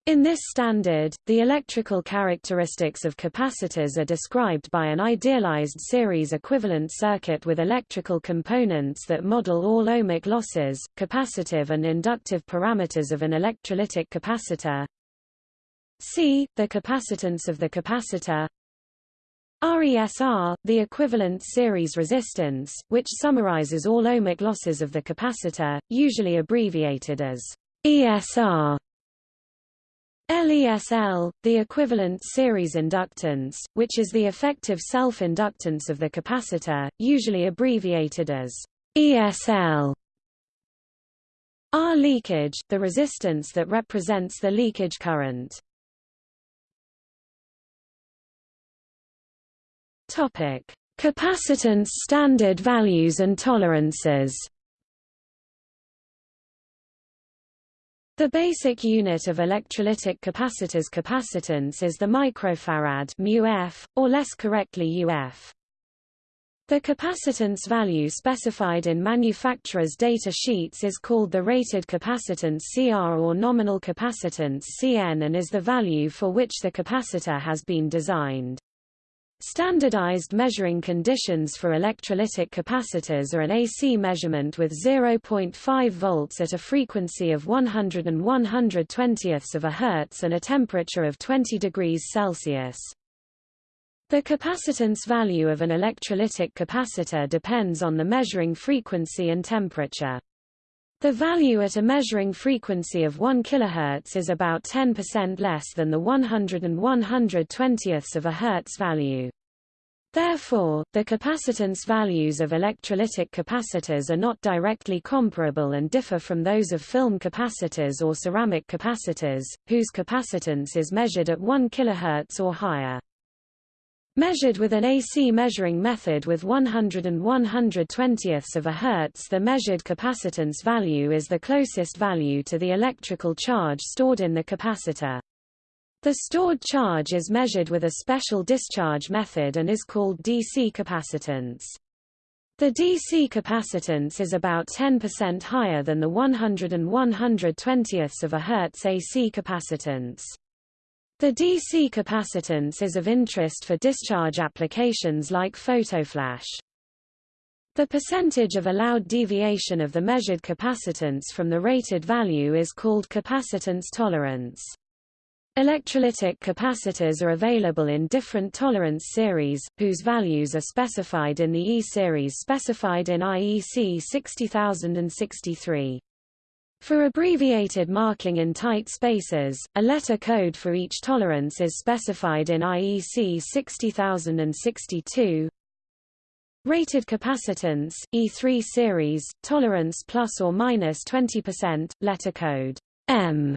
In this standard, the electrical characteristics of capacitors are described by an idealized series equivalent circuit with electrical components that model all ohmic losses, capacitive and inductive parameters of an electrolytic capacitor. C. The capacitance of the capacitor RESR, the equivalent series resistance, which summarizes all ohmic losses of the capacitor, usually abbreviated as ESR. LESL, the equivalent series inductance, which is the effective self-inductance of the capacitor, usually abbreviated as ESL. R leakage, the resistance that represents the leakage current. Topic: Capacitance standard values and tolerances. The basic unit of electrolytic capacitors capacitance is the microfarad μF, or less correctly UF. The capacitance value specified in manufacturer's data sheets is called the rated capacitance CR or nominal capacitance CN and is the value for which the capacitor has been designed. Standardized measuring conditions for electrolytic capacitors are an AC measurement with 0.5 volts at a frequency of 100 and 120ths of a Hertz and a temperature of 20 degrees Celsius. The capacitance value of an electrolytic capacitor depends on the measuring frequency and temperature. The value at a measuring frequency of 1 kHz is about 10% less than the 100 and 120ths of a Hertz value. Therefore, the capacitance values of electrolytic capacitors are not directly comparable and differ from those of film capacitors or ceramic capacitors, whose capacitance is measured at 1 kHz or higher. Measured with an AC measuring method with 100 and 120ths of a Hertz the measured capacitance value is the closest value to the electrical charge stored in the capacitor. The stored charge is measured with a special discharge method and is called DC capacitance. The DC capacitance is about 10% higher than the 100 and 120ths of a Hertz AC capacitance. The DC capacitance is of interest for discharge applications like photoflash. The percentage of allowed deviation of the measured capacitance from the rated value is called capacitance tolerance. Electrolytic capacitors are available in different tolerance series, whose values are specified in the E-series specified in IEC 60063. For abbreviated marking in tight spaces, a letter code for each tolerance is specified in IEC 60062. Rated capacitance, E3 series, tolerance plus or minus 20%, letter code M.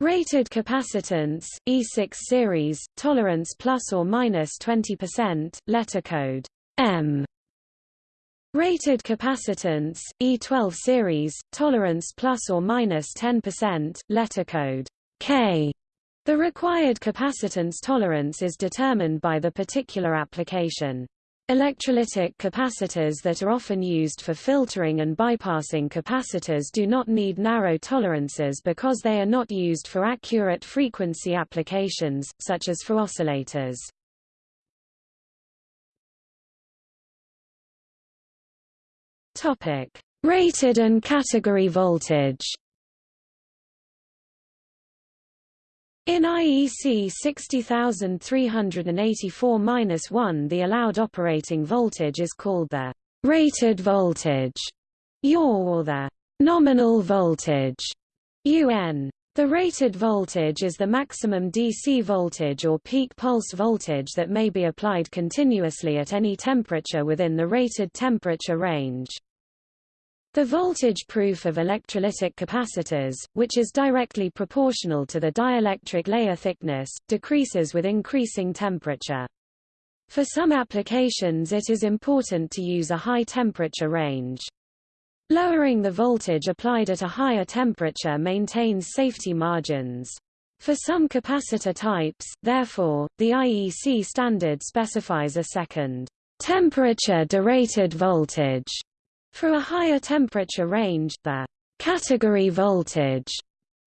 Rated capacitance, E6 series, tolerance plus or minus 20%, letter code M. Rated capacitance, E12 series, tolerance plus or minus 10%, letter code K. The required capacitance tolerance is determined by the particular application. Electrolytic capacitors that are often used for filtering and bypassing capacitors do not need narrow tolerances because they are not used for accurate frequency applications, such as for oscillators. Topic: Rated and category voltage. In IEC 60384-1 the allowed operating voltage is called the rated voltage or the nominal voltage UN. The rated voltage is the maximum DC voltage or peak pulse voltage that may be applied continuously at any temperature within the rated temperature range. The voltage proof of electrolytic capacitors, which is directly proportional to the dielectric layer thickness, decreases with increasing temperature. For some applications it is important to use a high temperature range. Lowering the voltage applied at a higher temperature maintains safety margins. For some capacitor types, therefore, the IEC standard specifies a second temperature derated voltage for a higher temperature range, the category voltage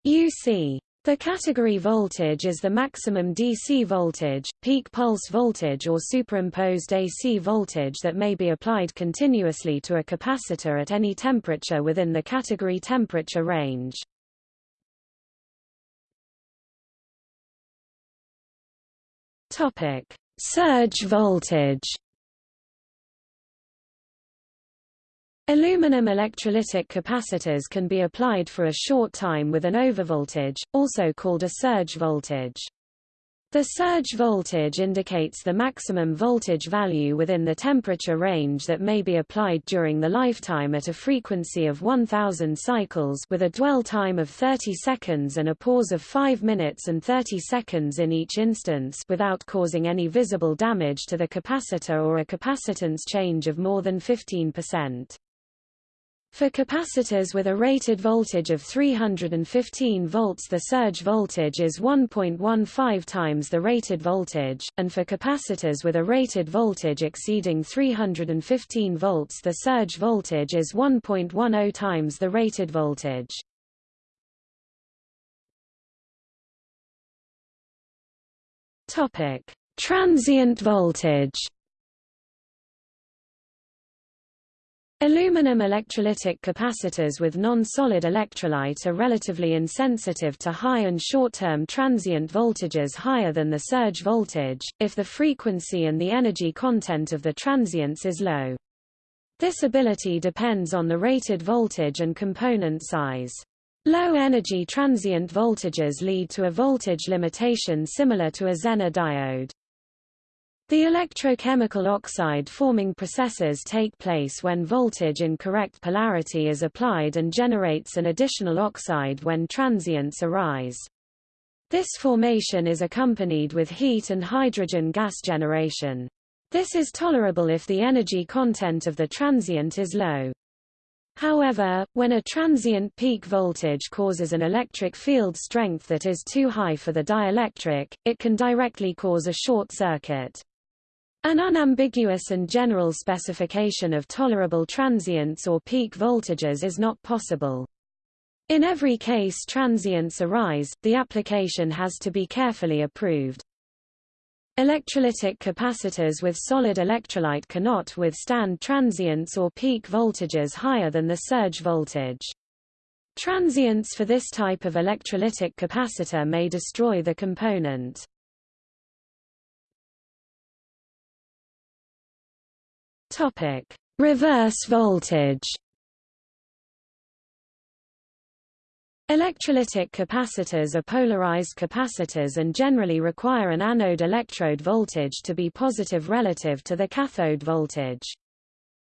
UC the category voltage is the maximum DC voltage, peak pulse voltage or superimposed AC voltage that may be applied continuously to a capacitor at any temperature within the category temperature range. Surge voltage Aluminum electrolytic capacitors can be applied for a short time with an overvoltage, also called a surge voltage. The surge voltage indicates the maximum voltage value within the temperature range that may be applied during the lifetime at a frequency of 1000 cycles with a dwell time of 30 seconds and a pause of 5 minutes and 30 seconds in each instance without causing any visible damage to the capacitor or a capacitance change of more than 15%. For capacitors with a rated voltage of 315 volts the surge voltage is 1.15 times the rated voltage, and for capacitors with a rated voltage exceeding 315 volts the surge voltage is 1.10 times the rated voltage. Transient voltage Aluminum electrolytic capacitors with non-solid electrolyte are relatively insensitive to high and short-term transient voltages higher than the surge voltage, if the frequency and the energy content of the transients is low. This ability depends on the rated voltage and component size. Low-energy transient voltages lead to a voltage limitation similar to a Zener diode. The electrochemical oxide-forming processes take place when voltage in correct polarity is applied and generates an additional oxide when transients arise. This formation is accompanied with heat and hydrogen gas generation. This is tolerable if the energy content of the transient is low. However, when a transient peak voltage causes an electric field strength that is too high for the dielectric, it can directly cause a short circuit. An unambiguous and general specification of tolerable transients or peak voltages is not possible. In every case transients arise, the application has to be carefully approved. Electrolytic capacitors with solid electrolyte cannot withstand transients or peak voltages higher than the surge voltage. Transients for this type of electrolytic capacitor may destroy the component. Topic: Reverse voltage. Electrolytic capacitors are polarized capacitors and generally require an anode electrode voltage to be positive relative to the cathode voltage.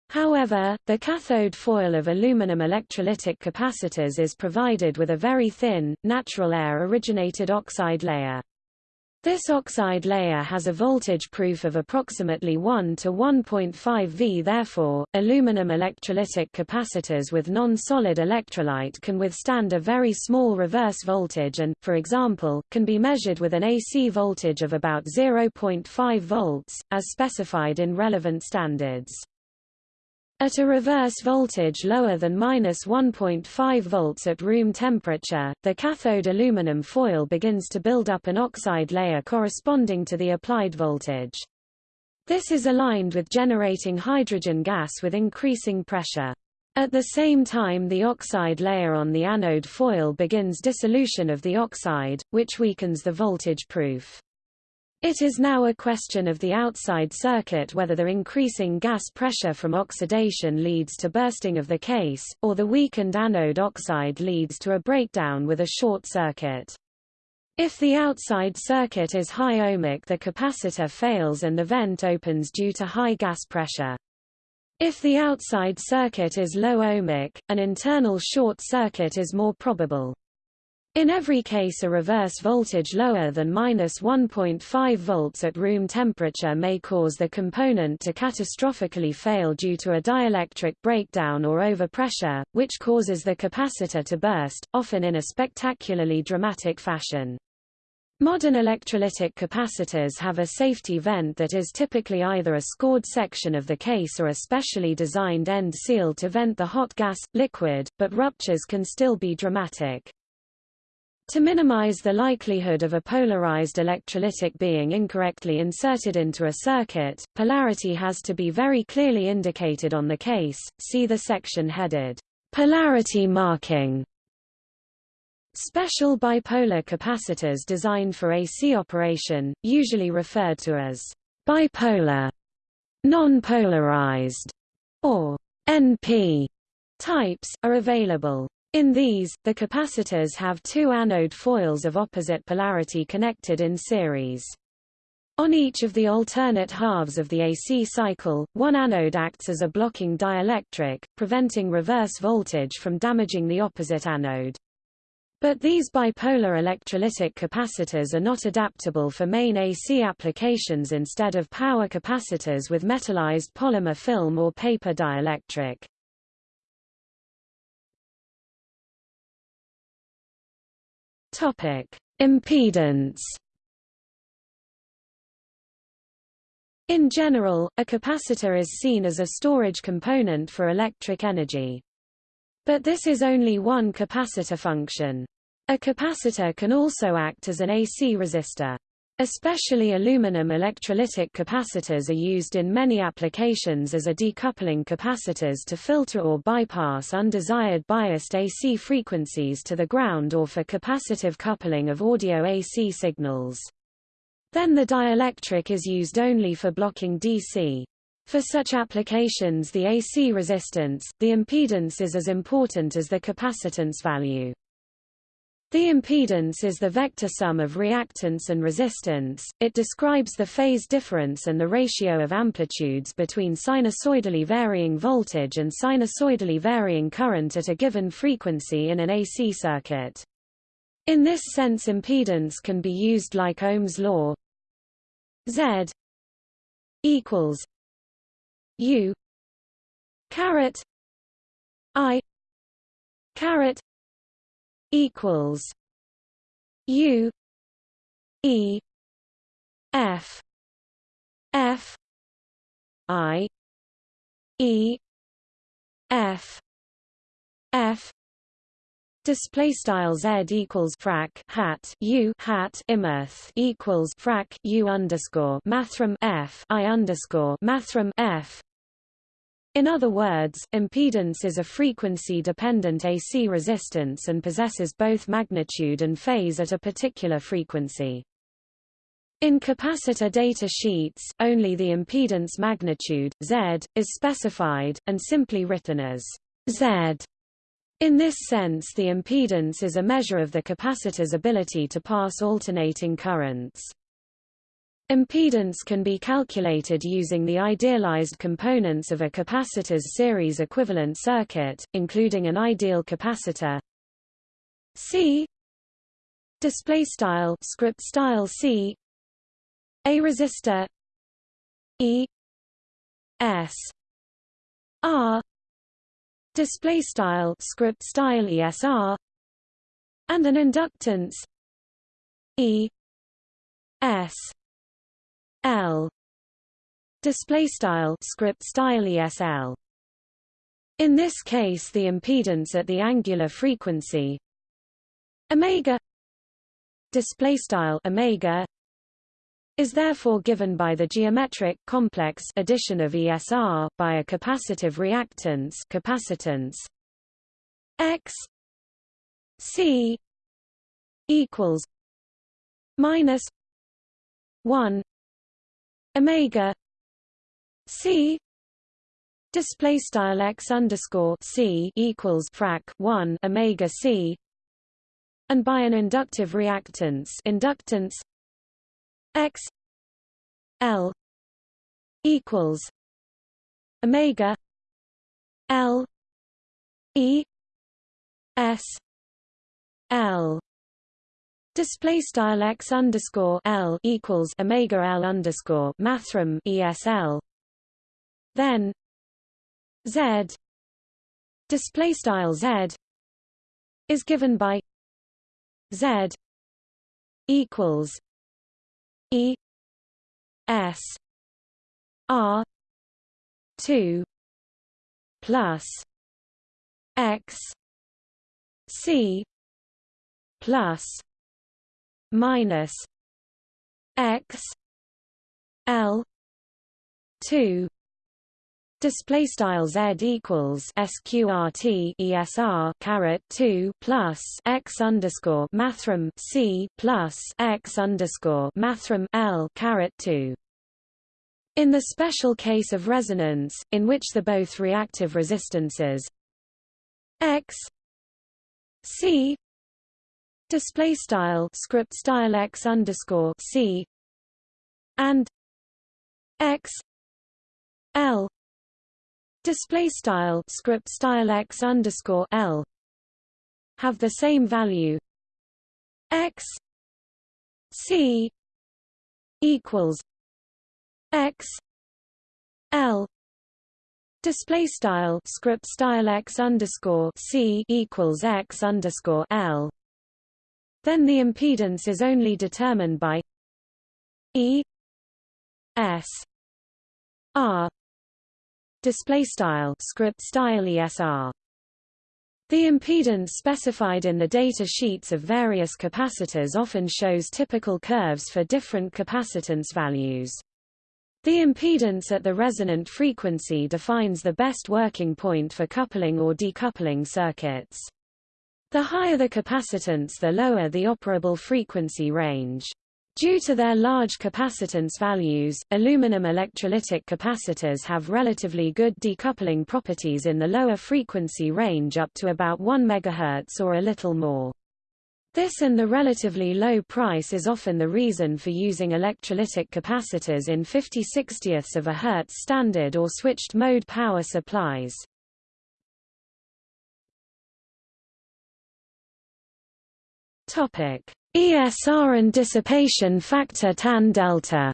However, the cathode foil of aluminum electrolytic capacitors is provided with a very thin, natural air-originated oxide layer. This oxide layer has a voltage proof of approximately 1 to 1.5 V therefore, aluminum electrolytic capacitors with non-solid electrolyte can withstand a very small reverse voltage and, for example, can be measured with an AC voltage of about 0.5 volts, as specified in relevant standards. At a reverse voltage lower than minus 1.5 volts at room temperature, the cathode aluminum foil begins to build up an oxide layer corresponding to the applied voltage. This is aligned with generating hydrogen gas with increasing pressure. At the same time the oxide layer on the anode foil begins dissolution of the oxide, which weakens the voltage proof. It is now a question of the outside circuit whether the increasing gas pressure from oxidation leads to bursting of the case, or the weakened anode oxide leads to a breakdown with a short circuit. If the outside circuit is high ohmic the capacitor fails and the vent opens due to high gas pressure. If the outside circuit is low ohmic, an internal short circuit is more probable. In every case a reverse voltage lower than minus 1.5 volts at room temperature may cause the component to catastrophically fail due to a dielectric breakdown or overpressure, which causes the capacitor to burst, often in a spectacularly dramatic fashion. Modern electrolytic capacitors have a safety vent that is typically either a scored section of the case or a specially designed end seal to vent the hot gas, liquid, but ruptures can still be dramatic. To minimize the likelihood of a polarized electrolytic being incorrectly inserted into a circuit, polarity has to be very clearly indicated on the case, see the section headed, Polarity marking. Special bipolar capacitors designed for AC operation, usually referred to as bipolar, non-polarized, or NP types, are available. In these, the capacitors have two anode foils of opposite polarity connected in series. On each of the alternate halves of the AC cycle, one anode acts as a blocking dielectric, preventing reverse voltage from damaging the opposite anode. But these bipolar electrolytic capacitors are not adaptable for main AC applications instead of power capacitors with metallized polymer film or paper dielectric. Topic: Impedance In general, a capacitor is seen as a storage component for electric energy. But this is only one capacitor function. A capacitor can also act as an AC resistor. Especially aluminum electrolytic capacitors are used in many applications as a decoupling capacitors to filter or bypass undesired biased AC frequencies to the ground or for capacitive coupling of audio AC signals. Then the dielectric is used only for blocking DC. For such applications the AC resistance, the impedance is as important as the capacitance value. The impedance is the vector sum of reactance and resistance, it describes the phase difference and the ratio of amplitudes between sinusoidally varying voltage and sinusoidally varying current at a given frequency in an AC circuit. In this sense impedance can be used like Ohm's law Z equals U caret I caret equals U E F F I E F F Display style z equals frac hat u hat imirth equals frac u underscore mathrm f i underscore mathrm f. In other words, impedance is a frequency-dependent AC resistance and possesses both magnitude and phase at a particular frequency. In capacitor data sheets, only the impedance magnitude, Z, is specified, and simply written as Z. In this sense the impedance is a measure of the capacitor's ability to pass alternating currents. Impedance can be calculated using the idealized components of a capacitor's series equivalent circuit, including an ideal capacitor. C. Display style script style C. A resistor. E. S. R. Display style script style ESR and an inductance. E. S L. Display style script style ESL in this case the impedance at the angular frequency omega display style omega is therefore given by the geometric complex addition of ESR by a capacitive reactance capacitance X C equals minus one Omega C display style X underscore C equals frac one Omega C and by an inductive reactance inductance x l equals omega l e s l Display style x underscore l equals omega l underscore mathrm esl. Then z display style z is given by z equals E S R two plus X C plus minus X L two Display style z equals sqrt esr caret two plus x underscore mathrm c plus x underscore mathrm l caret two. In the special case of resonance, in which the both reactive resistances x c display style script style x underscore c and x l display style script style x underscore l have the same value. x c equals x l display style script style x underscore c equals x underscore l then the impedance is only determined by e s r display style script style esr the impedance specified in the data sheets of various capacitors often shows typical curves for different capacitance values. The impedance at the resonant frequency defines the best working point for coupling or decoupling circuits. The higher the capacitance the lower the operable frequency range. Due to their large capacitance values, aluminum electrolytic capacitors have relatively good decoupling properties in the lower frequency range up to about 1 MHz or a little more. This and the relatively low price is often the reason for using electrolytic capacitors in 50 60ths of a Hertz standard or switched mode power supplies. Topic: ESR and dissipation factor tan delta.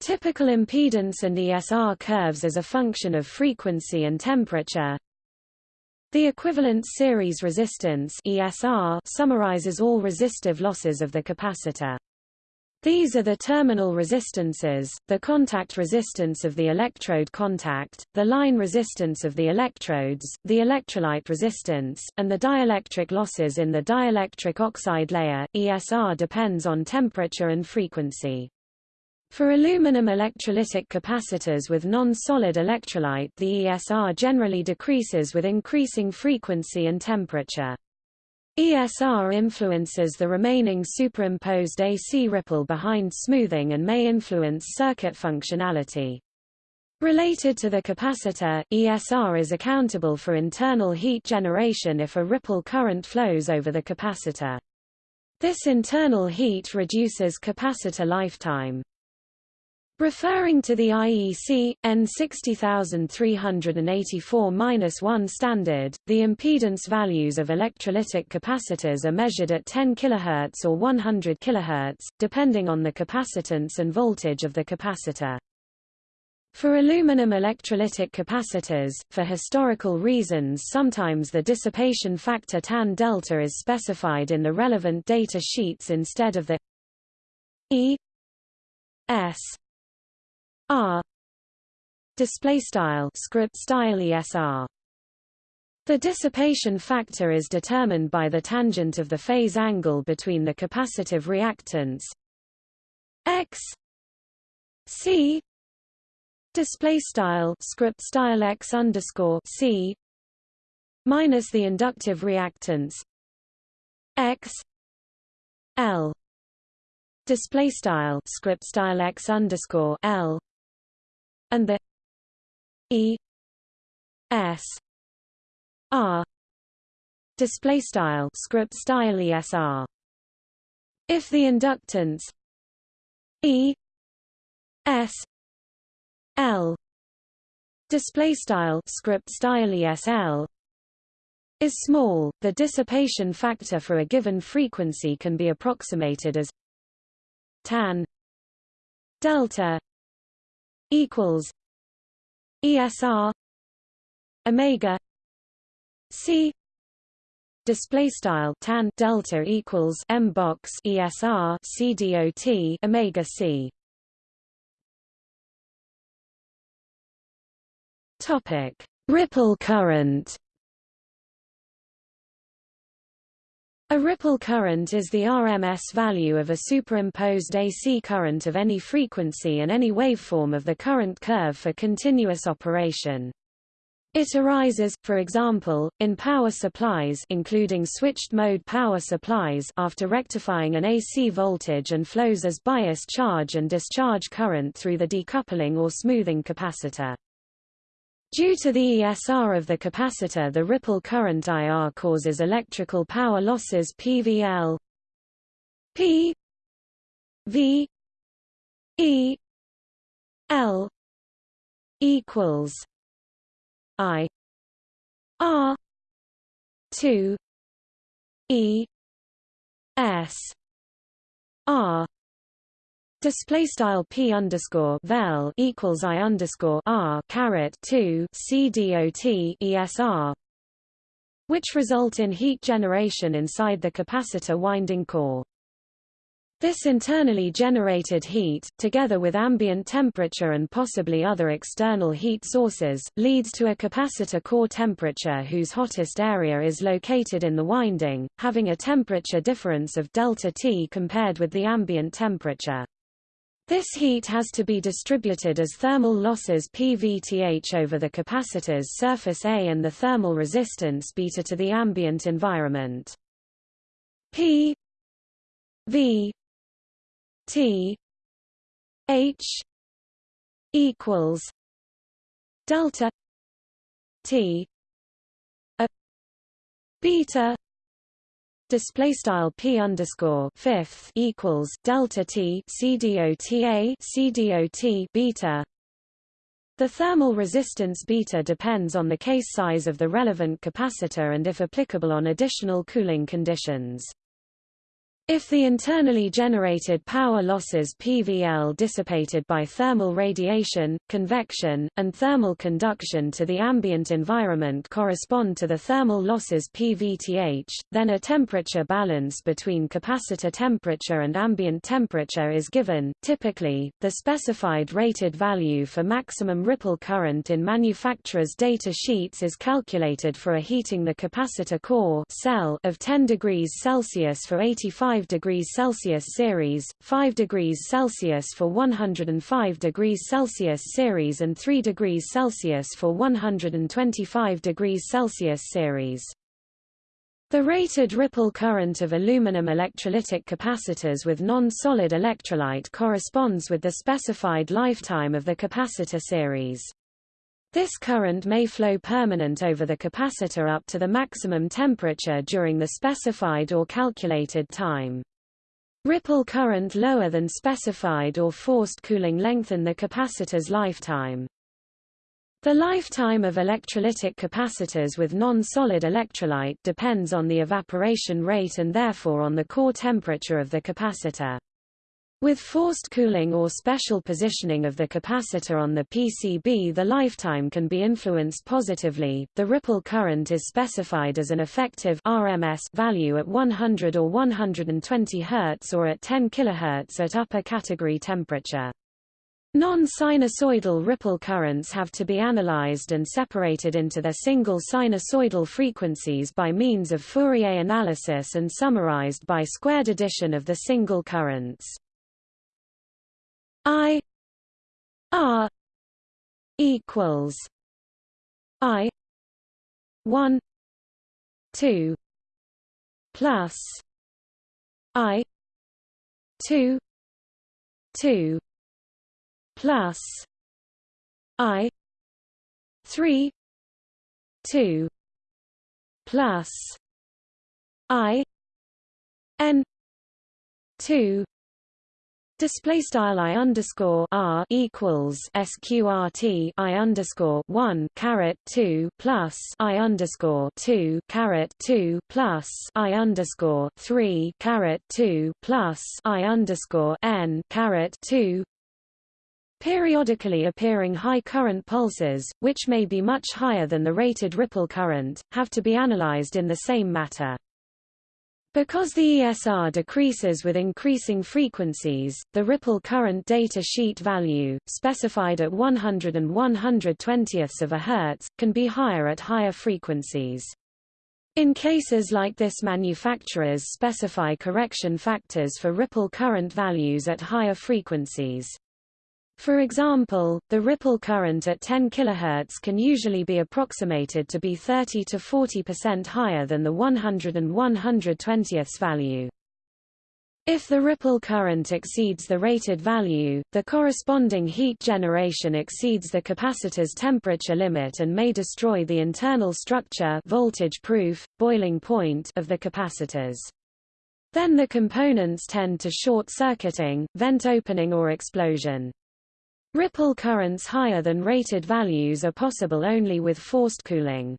Typical impedance and ESR curves as a function of frequency and temperature. The equivalent series resistance ESR summarizes all resistive losses of the capacitor. These are the terminal resistances, the contact resistance of the electrode contact, the line resistance of the electrodes, the electrolyte resistance, and the dielectric losses in the dielectric oxide layer. ESR depends on temperature and frequency. For aluminum electrolytic capacitors with non-solid electrolyte the ESR generally decreases with increasing frequency and temperature. ESR influences the remaining superimposed AC ripple behind smoothing and may influence circuit functionality. Related to the capacitor, ESR is accountable for internal heat generation if a ripple current flows over the capacitor. This internal heat reduces capacitor lifetime. Referring to the IEC, N60384-1 standard, the impedance values of electrolytic capacitors are measured at 10 kHz or 100 kHz, depending on the capacitance and voltage of the capacitor. For aluminum electrolytic capacitors, for historical reasons sometimes the dissipation factor tan delta is specified in the relevant data sheets instead of the E S R. Display style script style ESR the dissipation factor is determined by the tangent of the phase angle between the capacitive reactance x. C. Display style script style x underscore c. Minus the inductive reactance x. L. Display style script style x underscore l and the E S R display style script style ESR if the inductance E S L display style script style ESL is small, the dissipation factor for a given frequency can be approximated as tan delta equals ESR omega C display style tan delta equals M box ESR C dot omega C. Topic. Ripple current A ripple current is the RMS value of a superimposed AC current of any frequency and any waveform of the current curve for continuous operation. It arises, for example, in power supplies including switched-mode power supplies after rectifying an AC voltage and flows as bias charge and discharge current through the decoupling or smoothing capacitor. Due to the ESR of the capacitor the ripple current IR causes electrical power losses PVL P V E L equals I R two E S R Display style p underscore vel equals i underscore r caret two c dot esr, which result in heat generation inside the capacitor winding core. This internally generated heat, together with ambient temperature and possibly other external heat sources, leads to a capacitor core temperature whose hottest area is located in the winding, having a temperature difference of delta T compared with the ambient temperature. This heat has to be distributed as thermal losses PVTH over the capacitor's surface A and the thermal resistance beta to the ambient environment. P V T H equals delta T a beta display style p underscore fifth equals delta t c dota c dot beta. The thermal resistance beta depends on the case size of the relevant capacitor and if applicable on additional cooling conditions. If the internally generated power losses PVL dissipated by thermal radiation, convection, and thermal conduction to the ambient environment correspond to the thermal losses PVTH, then a temperature balance between capacitor temperature and ambient temperature is given. Typically, the specified rated value for maximum ripple current in manufacturer's data sheets is calculated for a heating the capacitor core cell of 10 degrees Celsius for 85 5 degrees Celsius series, 5 degrees Celsius for 105 degrees Celsius series and 3 degrees Celsius for 125 degrees Celsius series. The rated ripple current of aluminum electrolytic capacitors with non-solid electrolyte corresponds with the specified lifetime of the capacitor series. This current may flow permanent over the capacitor up to the maximum temperature during the specified or calculated time. Ripple current lower than specified or forced cooling lengthen the capacitor's lifetime. The lifetime of electrolytic capacitors with non-solid electrolyte depends on the evaporation rate and therefore on the core temperature of the capacitor. With forced cooling or special positioning of the capacitor on the PCB the lifetime can be influenced positively. The ripple current is specified as an effective RMS value at 100 or 120 Hz or at 10 kHz at upper category temperature. Non-sinusoidal ripple currents have to be analyzed and separated into their single sinusoidal frequencies by means of Fourier analysis and summarized by squared addition of the single currents. I R equals I one two plus I two two plus I three two plus I N two Display style i underscore r equals sqrt i underscore one caret two plus i underscore two caret two plus i underscore three caret two plus i underscore n caret two. Periodically appearing high current pulses, which may be much higher than the rated ripple current, have to be analyzed in the same matter. Because the ESR decreases with increasing frequencies, the ripple current data sheet value, specified at 100 and 120ths of a Hertz, can be higher at higher frequencies. In cases like this manufacturers specify correction factors for ripple current values at higher frequencies. For example, the ripple current at 10 kHz can usually be approximated to be 30 to 40% higher than the 100 and 120ths value. If the ripple current exceeds the rated value, the corresponding heat generation exceeds the capacitor's temperature limit and may destroy the internal structure voltage proof, boiling point of the capacitors. Then the components tend to short-circuiting, vent opening or explosion. Ripple currents higher than rated values are possible only with forced cooling.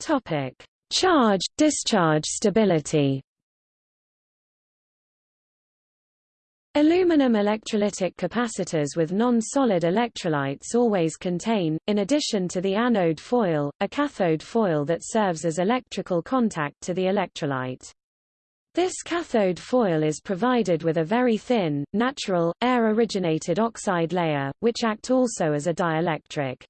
Topic: Charge-discharge stability. Aluminum electrolytic capacitors with non-solid electrolytes always contain, in addition to the anode foil, a cathode foil that serves as electrical contact to the electrolyte. This cathode foil is provided with a very thin, natural, air-originated oxide layer, which act also as a dielectric.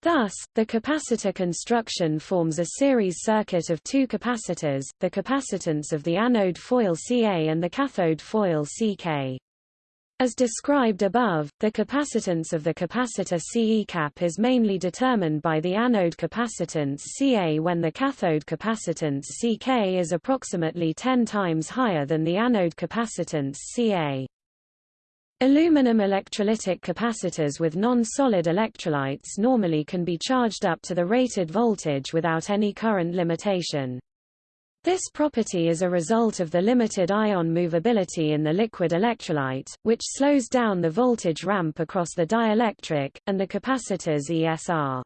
Thus, the capacitor construction forms a series circuit of two capacitors, the capacitance of the anode foil Ca and the cathode foil Ck. As described above, the capacitance of the capacitor Ce cap is mainly determined by the anode capacitance Ca when the cathode capacitance Ck is approximately 10 times higher than the anode capacitance Ca. Aluminum electrolytic capacitors with non-solid electrolytes normally can be charged up to the rated voltage without any current limitation. This property is a result of the limited ion movability in the liquid electrolyte, which slows down the voltage ramp across the dielectric, and the capacitor's ESR.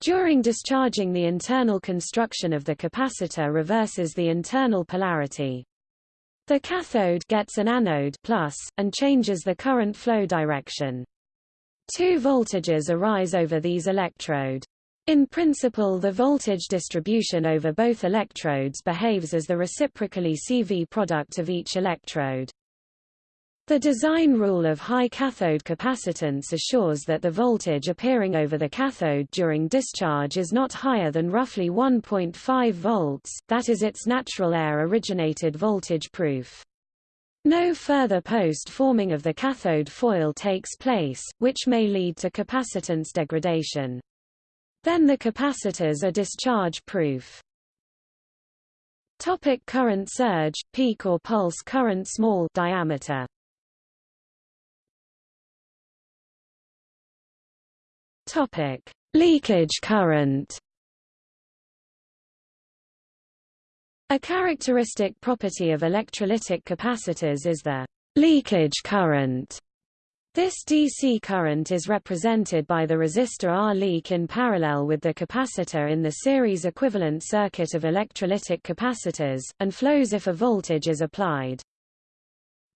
During discharging the internal construction of the capacitor reverses the internal polarity. The cathode gets an anode plus, and changes the current flow direction. Two voltages arise over these electrode. In principle the voltage distribution over both electrodes behaves as the reciprocally CV product of each electrode. The design rule of high cathode capacitance assures that the voltage appearing over the cathode during discharge is not higher than roughly 1.5 volts, that is its natural air-originated voltage proof. No further post-forming of the cathode foil takes place, which may lead to capacitance degradation. Then the capacitors are discharge-proof. Topic current surge, peak or pulse current small diameter. Topic: Leakage current. A characteristic property of electrolytic capacitors is the leakage current. This DC current is represented by the resistor R leak in parallel with the capacitor in the series equivalent circuit of electrolytic capacitors, and flows if a voltage is applied.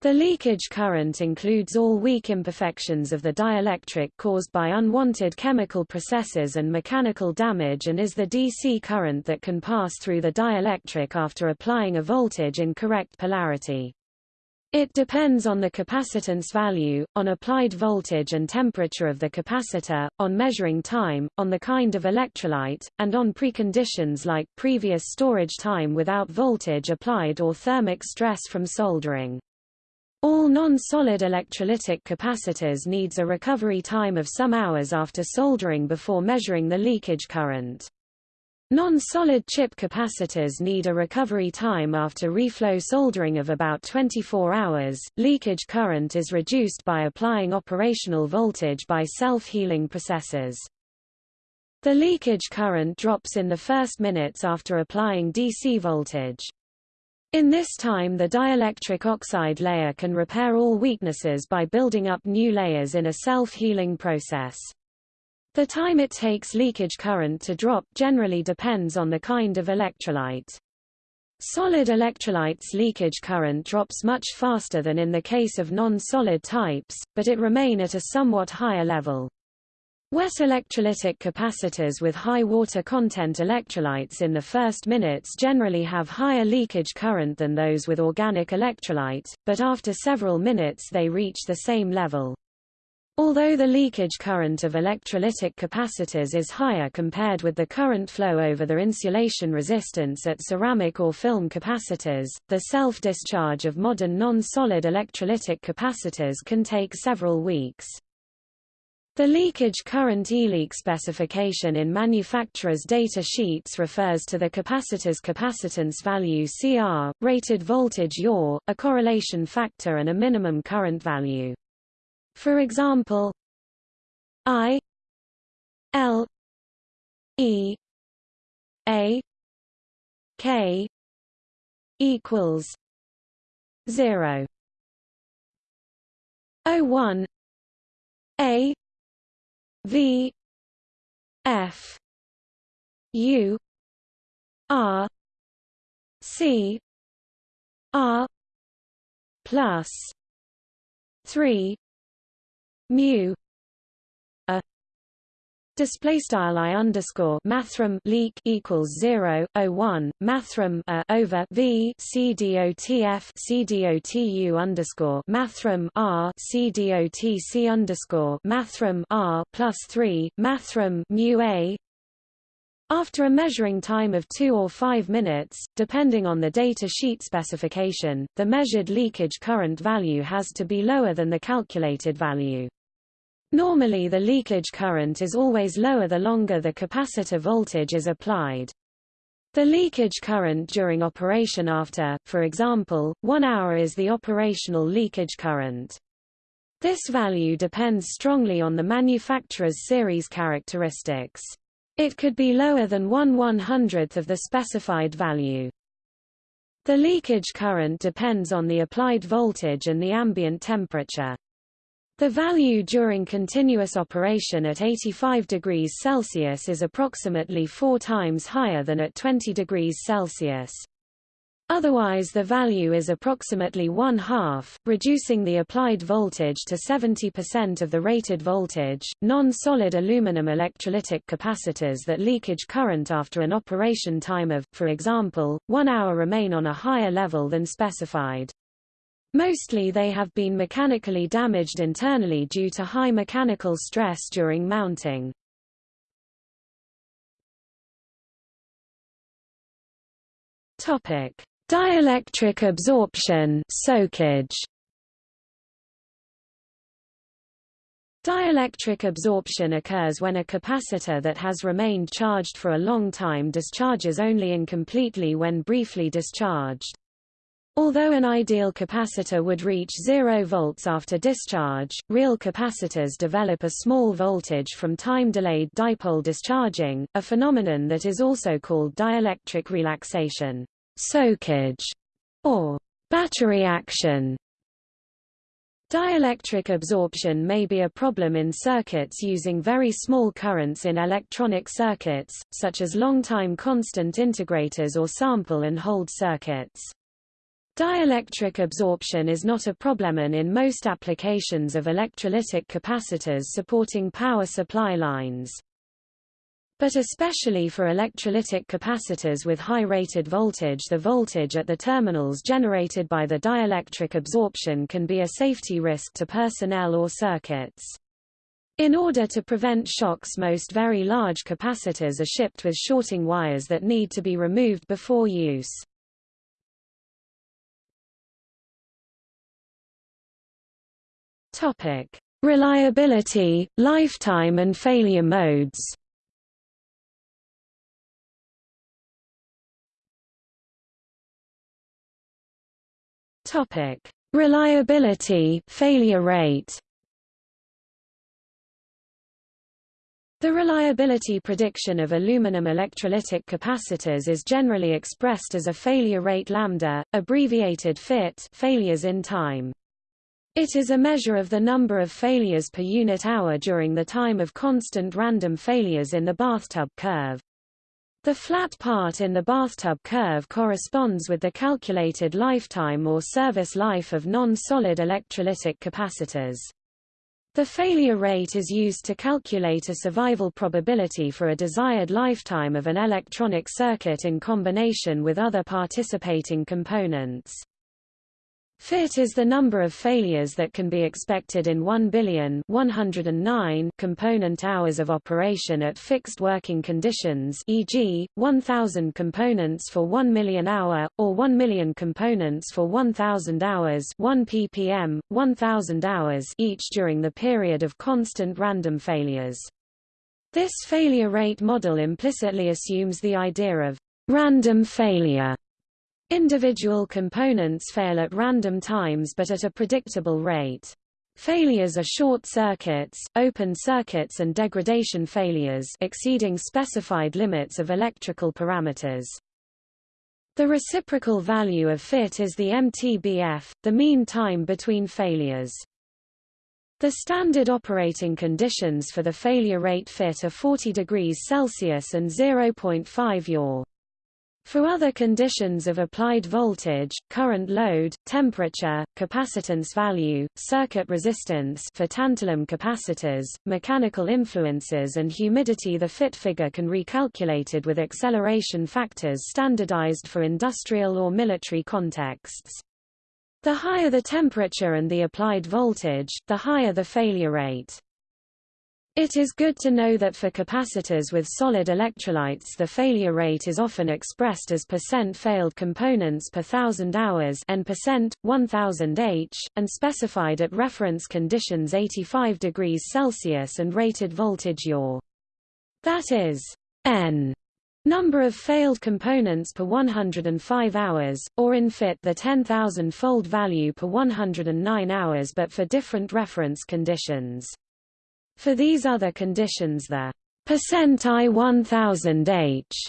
The leakage current includes all weak imperfections of the dielectric caused by unwanted chemical processes and mechanical damage and is the DC current that can pass through the dielectric after applying a voltage in correct polarity. It depends on the capacitance value, on applied voltage and temperature of the capacitor, on measuring time, on the kind of electrolyte, and on preconditions like previous storage time without voltage applied or thermic stress from soldering. All non-solid electrolytic capacitors needs a recovery time of some hours after soldering before measuring the leakage current. Non-solid chip capacitors need a recovery time after reflow soldering of about 24 hours. Leakage current is reduced by applying operational voltage by self-healing processes. The leakage current drops in the first minutes after applying DC voltage. In this time the dielectric oxide layer can repair all weaknesses by building up new layers in a self-healing process. The time it takes leakage current to drop generally depends on the kind of electrolyte. Solid electrolytes leakage current drops much faster than in the case of non-solid types, but it remain at a somewhat higher level. Wet electrolytic capacitors with high water content electrolytes in the first minutes generally have higher leakage current than those with organic electrolyte, but after several minutes they reach the same level. Although the leakage current of electrolytic capacitors is higher compared with the current flow over the insulation resistance at ceramic or film capacitors, the self-discharge of modern non-solid electrolytic capacitors can take several weeks. The leakage current E-leak specification in manufacturers' data sheets refers to the capacitor's capacitance value CR, rated voltage yaw, a correlation factor and a minimum current value. For example, I L E A K equals zero. O one A V F U R C R plus three mu a Display style i underscore mathrm leak equals zero o one mathrm a over v c c underscore mathrm r c dotc underscore mathrm r plus three mathrm mu a after a measuring time of 2 or 5 minutes, depending on the data sheet specification, the measured leakage current value has to be lower than the calculated value. Normally the leakage current is always lower the longer the capacitor voltage is applied. The leakage current during operation after, for example, one hour is the operational leakage current. This value depends strongly on the manufacturer's series characteristics. It could be lower than 1 100th of the specified value. The leakage current depends on the applied voltage and the ambient temperature. The value during continuous operation at 85 degrees Celsius is approximately four times higher than at 20 degrees Celsius. Otherwise the value is approximately one-half, reducing the applied voltage to 70% of the rated voltage. Non-solid aluminum electrolytic capacitors that leakage current after an operation time of, for example, one hour remain on a higher level than specified. Mostly they have been mechanically damaged internally due to high mechanical stress during mounting. Topic: Dielectric absorption, soakage. Dielectric absorption occurs when a capacitor that has remained charged for a long time discharges only incompletely when briefly discharged. Although an ideal capacitor would reach 0 volts after discharge, real capacitors develop a small voltage from time-delayed dipole discharging, a phenomenon that is also called dielectric relaxation, soakage, or battery action. Dielectric absorption may be a problem in circuits using very small currents in electronic circuits, such as long-time constant integrators or sample and hold circuits. Dielectric absorption is not a problem in most applications of electrolytic capacitors supporting power supply lines. But especially for electrolytic capacitors with high rated voltage the voltage at the terminals generated by the dielectric absorption can be a safety risk to personnel or circuits. In order to prevent shocks most very large capacitors are shipped with shorting wires that need to be removed before use. Topic: Reliability, lifetime and failure modes. Topic: Reliability, failure rate. The reliability prediction of aluminum electrolytic capacitors is generally expressed as a failure rate lambda, abbreviated FIT failures in time. It is a measure of the number of failures per unit hour during the time of constant random failures in the bathtub curve. The flat part in the bathtub curve corresponds with the calculated lifetime or service life of non-solid electrolytic capacitors. The failure rate is used to calculate a survival probability for a desired lifetime of an electronic circuit in combination with other participating components. Fit is the number of failures that can be expected in 1 billion 109 component hours of operation at fixed working conditions e.g., 1,000 components for 1 million hour, or 1 million components for 1,000 hours 1 ppm, 1,000 hours each during the period of constant random failures. This failure rate model implicitly assumes the idea of random failure Individual components fail at random times but at a predictable rate. Failures are short circuits, open circuits and degradation failures exceeding specified limits of electrical parameters. The reciprocal value of fit is the MTBF, the mean time between failures. The standard operating conditions for the failure rate fit are 40 degrees Celsius and 0.5 yaw. For other conditions of applied voltage, current load, temperature, capacitance value, circuit resistance for tantalum capacitors, mechanical influences and humidity the fit figure can recalculated with acceleration factors standardized for industrial or military contexts. The higher the temperature and the applied voltage, the higher the failure rate. It is good to know that for capacitors with solid electrolytes the failure rate is often expressed as percent failed components per thousand hours n percent, 1000 H, and specified at reference conditions 85 degrees Celsius and rated voltage yaw. That is n number of failed components per 105 hours, or in fit the 10,000-fold value per 109 hours but for different reference conditions. For these other conditions the percent I 1000 H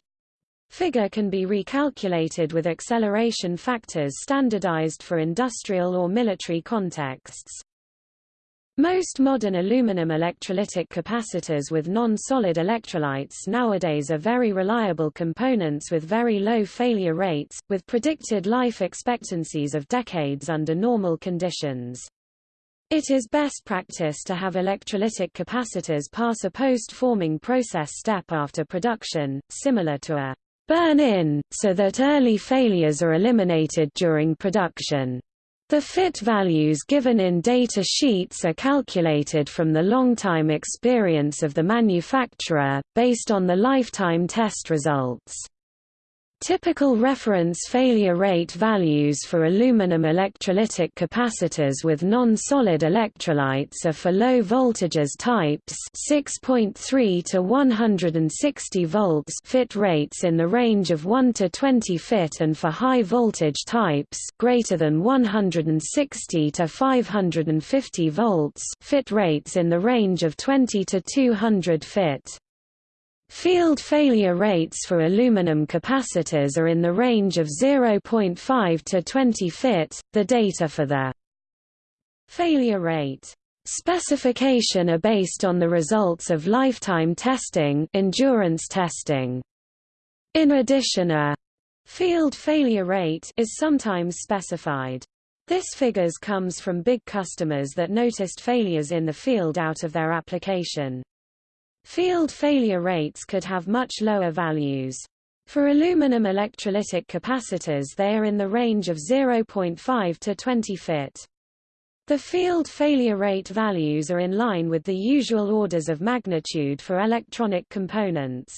figure can be recalculated with acceleration factors standardized for industrial or military contexts. Most modern aluminum electrolytic capacitors with non-solid electrolytes nowadays are very reliable components with very low failure rates, with predicted life expectancies of decades under normal conditions. It is best practice to have electrolytic capacitors pass a post-forming process step after production, similar to a burn-in, so that early failures are eliminated during production. The fit values given in data sheets are calculated from the long-time experience of the manufacturer, based on the lifetime test results. Typical reference failure rate values for aluminum electrolytic capacitors with non-solid electrolytes are for low voltages types 6.3 to 160 volts fit rates in the range of 1 to 20 fit and for high voltage types greater than 160 to 550 volts fit rates in the range of 20 to 200 fit. Field failure rates for aluminum capacitors are in the range of 0.5 to 20 fit. The data for the failure rate specification are based on the results of lifetime testing, endurance testing. In addition, a field failure rate is sometimes specified. This figures comes from big customers that noticed failures in the field out of their application. Field failure rates could have much lower values. For aluminum electrolytic capacitors they are in the range of 0.5 to 20 fit. The field failure rate values are in line with the usual orders of magnitude for electronic components.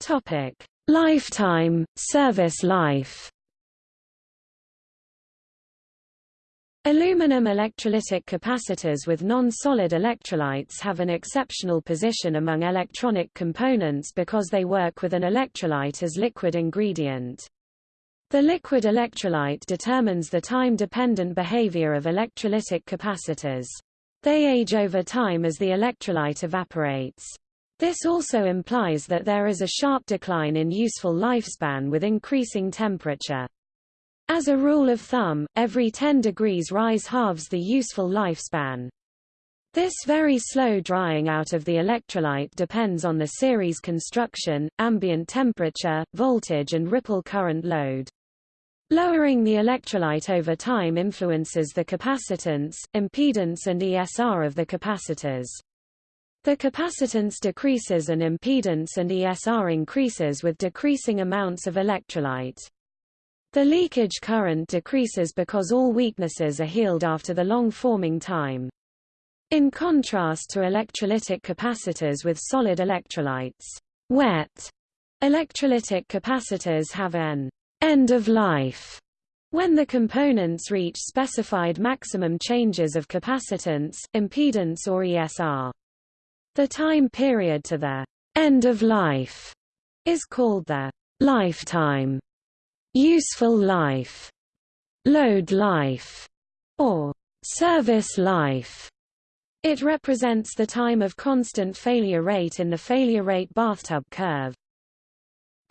Topic: Lifetime, service life Aluminum electrolytic capacitors with non-solid electrolytes have an exceptional position among electronic components because they work with an electrolyte as liquid ingredient. The liquid electrolyte determines the time-dependent behavior of electrolytic capacitors. They age over time as the electrolyte evaporates. This also implies that there is a sharp decline in useful lifespan with increasing temperature. As a rule of thumb, every 10 degrees rise halves the useful lifespan. This very slow drying out of the electrolyte depends on the series construction, ambient temperature, voltage and ripple current load. Lowering the electrolyte over time influences the capacitance, impedance and ESR of the capacitors. The capacitance decreases and impedance and ESR increases with decreasing amounts of electrolyte. The leakage current decreases because all weaknesses are healed after the long forming time. In contrast to electrolytic capacitors with solid electrolytes, wet electrolytic capacitors have an end of life when the components reach specified maximum changes of capacitance, impedance or ESR. The time period to the end of life is called the lifetime, useful life, load life, or service life. It represents the time of constant failure rate in the failure rate bathtub curve.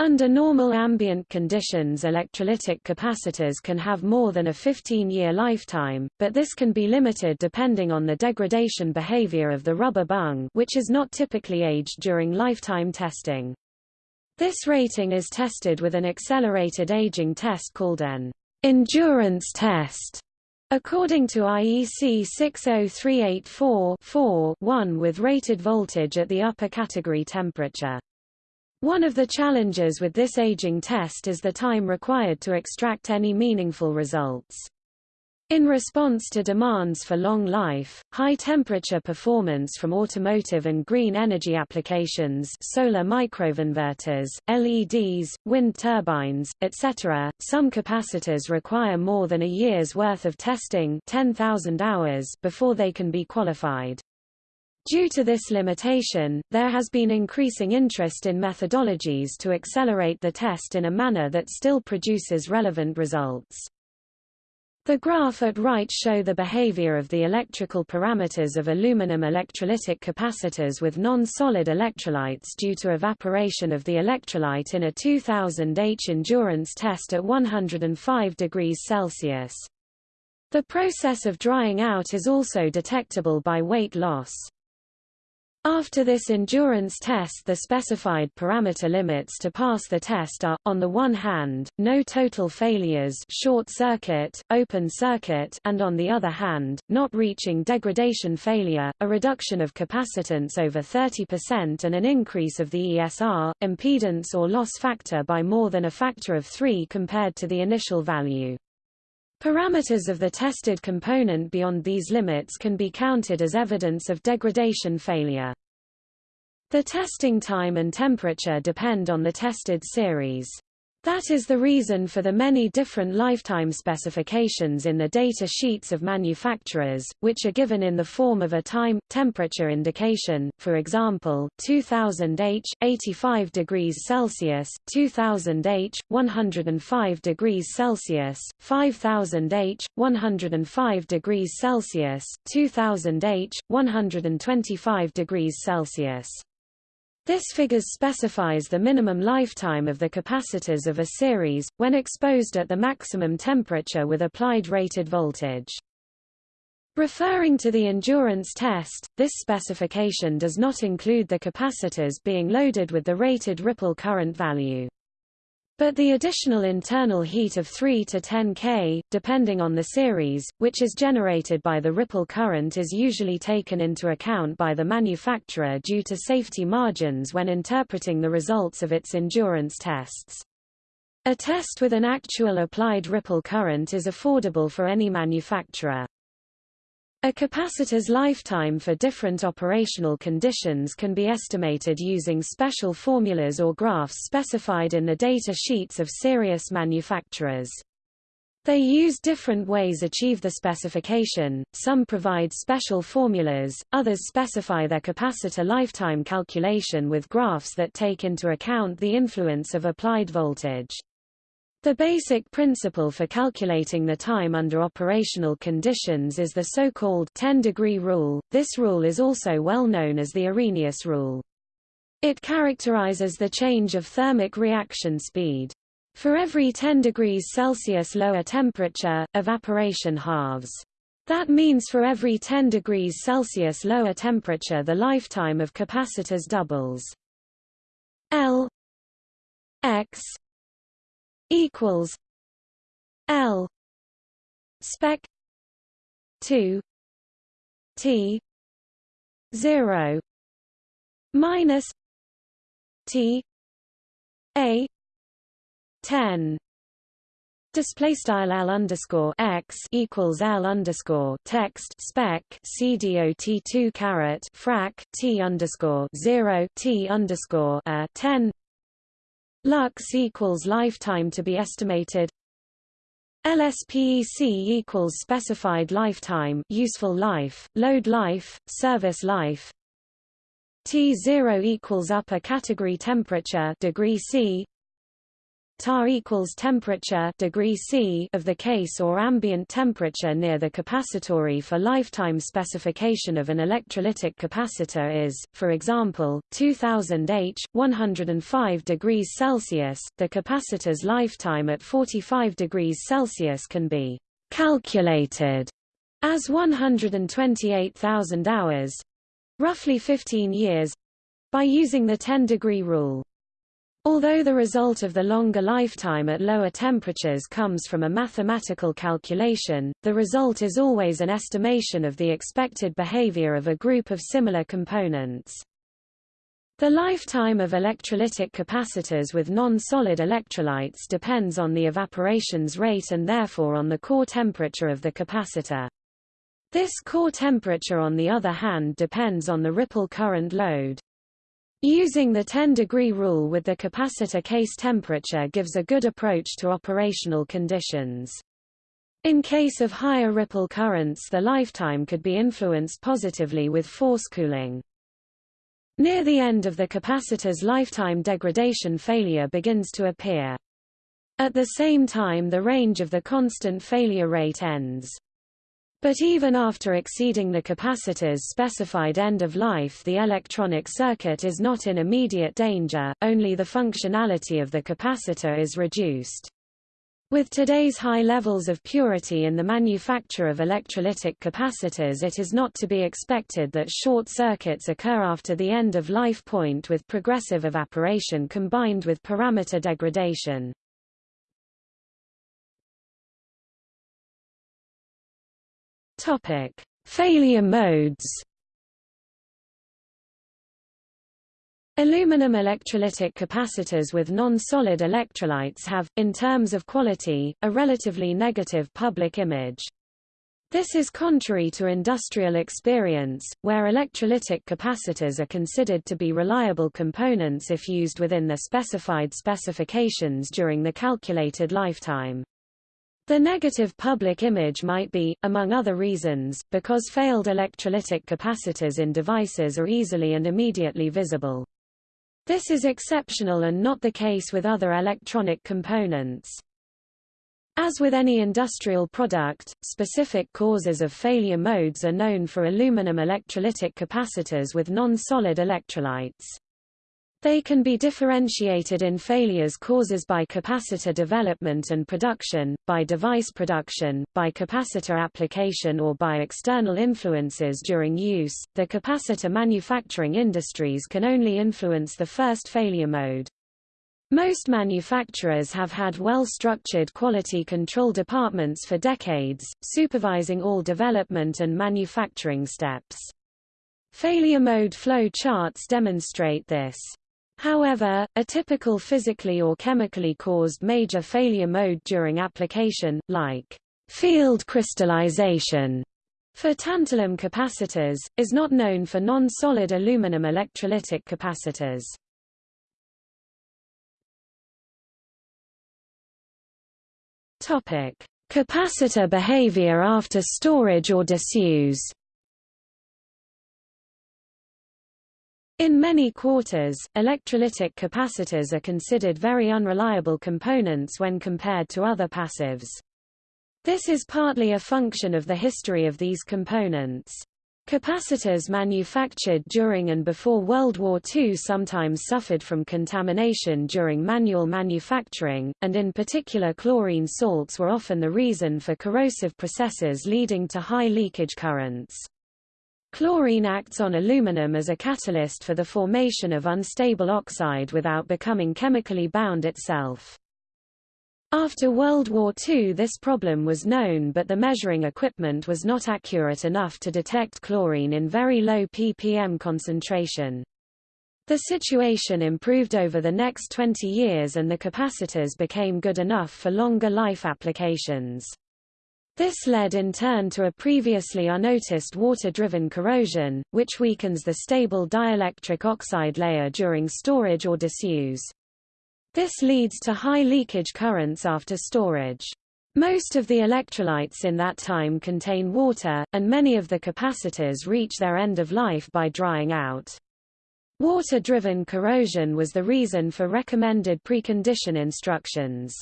Under normal ambient conditions electrolytic capacitors can have more than a 15-year lifetime, but this can be limited depending on the degradation behavior of the rubber bung which is not typically aged during lifetime testing. This rating is tested with an accelerated aging test called an endurance test. According to IEC 60384-4-1 with rated voltage at the upper category temperature. One of the challenges with this aging test is the time required to extract any meaningful results. In response to demands for long life, high-temperature performance from automotive and green energy applications solar microinverters, LEDs, wind turbines, etc., some capacitors require more than a year's worth of testing 10,000 hours before they can be qualified. Due to this limitation, there has been increasing interest in methodologies to accelerate the test in a manner that still produces relevant results. The graph at right show the behavior of the electrical parameters of aluminum electrolytic capacitors with non-solid electrolytes due to evaporation of the electrolyte in a 2000 H endurance test at 105 degrees Celsius. The process of drying out is also detectable by weight loss. After this endurance test the specified parameter limits to pass the test are, on the one hand, no total failures short circuit, open circuit and on the other hand, not reaching degradation failure, a reduction of capacitance over 30% and an increase of the ESR, impedance or loss factor by more than a factor of 3 compared to the initial value. Parameters of the tested component beyond these limits can be counted as evidence of degradation failure. The testing time and temperature depend on the tested series. That is the reason for the many different lifetime specifications in the data sheets of manufacturers, which are given in the form of a time, temperature indication, for example, 2000 H, 85 degrees Celsius, 2000 H, 105 degrees Celsius, 5000 H, 105 degrees Celsius, 2000 H, 125 degrees Celsius. This figures specifies the minimum lifetime of the capacitors of a series, when exposed at the maximum temperature with applied rated voltage. Referring to the endurance test, this specification does not include the capacitors being loaded with the rated ripple current value. But the additional internal heat of 3 to 10 K, depending on the series, which is generated by the ripple current is usually taken into account by the manufacturer due to safety margins when interpreting the results of its endurance tests. A test with an actual applied ripple current is affordable for any manufacturer. A capacitor's lifetime for different operational conditions can be estimated using special formulas or graphs specified in the data sheets of serious manufacturers. They use different ways achieve the specification, some provide special formulas, others specify their capacitor lifetime calculation with graphs that take into account the influence of applied voltage. The basic principle for calculating the time under operational conditions is the so-called 10-degree rule. This rule is also well known as the Arrhenius rule. It characterizes the change of thermic reaction speed. For every 10 degrees Celsius lower temperature, evaporation halves. That means for every 10 degrees Celsius lower temperature the lifetime of capacitors doubles. L x equals L spec 2 T 0 minus T A ten. Display style L underscore x equals L underscore text spec CDOT two caret frac T underscore zero T underscore a ten Lux equals lifetime to be estimated. LSPEC equals specified lifetime useful life, load life, service life. T0 equals upper category temperature degree C tar equals temperature degree C of the case or ambient temperature near the capacitory for lifetime specification of an electrolytic capacitor is, for example, 2000 H, 105 degrees Celsius. The capacitor's lifetime at 45 degrees Celsius can be calculated as 128,000 hours, roughly 15 years, by using the 10-degree rule. Although the result of the longer lifetime at lower temperatures comes from a mathematical calculation, the result is always an estimation of the expected behavior of a group of similar components. The lifetime of electrolytic capacitors with non-solid electrolytes depends on the evaporation's rate and therefore on the core temperature of the capacitor. This core temperature on the other hand depends on the ripple current load. Using the 10-degree rule with the capacitor case temperature gives a good approach to operational conditions. In case of higher ripple currents the lifetime could be influenced positively with force cooling. Near the end of the capacitor's lifetime degradation failure begins to appear. At the same time the range of the constant failure rate ends. But even after exceeding the capacitor's specified end of life the electronic circuit is not in immediate danger, only the functionality of the capacitor is reduced. With today's high levels of purity in the manufacture of electrolytic capacitors it is not to be expected that short circuits occur after the end of life point with progressive evaporation combined with parameter degradation. Topic: Failure modes. Aluminum electrolytic capacitors with non-solid electrolytes have, in terms of quality, a relatively negative public image. This is contrary to industrial experience, where electrolytic capacitors are considered to be reliable components if used within the specified specifications during the calculated lifetime. The negative public image might be, among other reasons, because failed electrolytic capacitors in devices are easily and immediately visible. This is exceptional and not the case with other electronic components. As with any industrial product, specific causes of failure modes are known for aluminum electrolytic capacitors with non-solid electrolytes. They can be differentiated in failures causes by capacitor development and production, by device production, by capacitor application or by external influences during use. The capacitor manufacturing industries can only influence the first failure mode. Most manufacturers have had well-structured quality control departments for decades, supervising all development and manufacturing steps. Failure mode flow charts demonstrate this. However, a typical physically or chemically caused major failure mode during application, like field crystallization for tantalum capacitors, is not known for non-solid aluminum electrolytic capacitors. Topic: Capacitor behavior after storage or disuse. In many quarters, electrolytic capacitors are considered very unreliable components when compared to other passives. This is partly a function of the history of these components. Capacitors manufactured during and before World War II sometimes suffered from contamination during manual manufacturing, and in particular chlorine salts were often the reason for corrosive processes leading to high leakage currents. Chlorine acts on aluminum as a catalyst for the formation of unstable oxide without becoming chemically bound itself. After World War II this problem was known but the measuring equipment was not accurate enough to detect chlorine in very low ppm concentration. The situation improved over the next 20 years and the capacitors became good enough for longer life applications. This led in turn to a previously unnoticed water-driven corrosion, which weakens the stable dielectric oxide layer during storage or disuse. This leads to high leakage currents after storage. Most of the electrolytes in that time contain water, and many of the capacitors reach their end of life by drying out. Water-driven corrosion was the reason for recommended precondition instructions.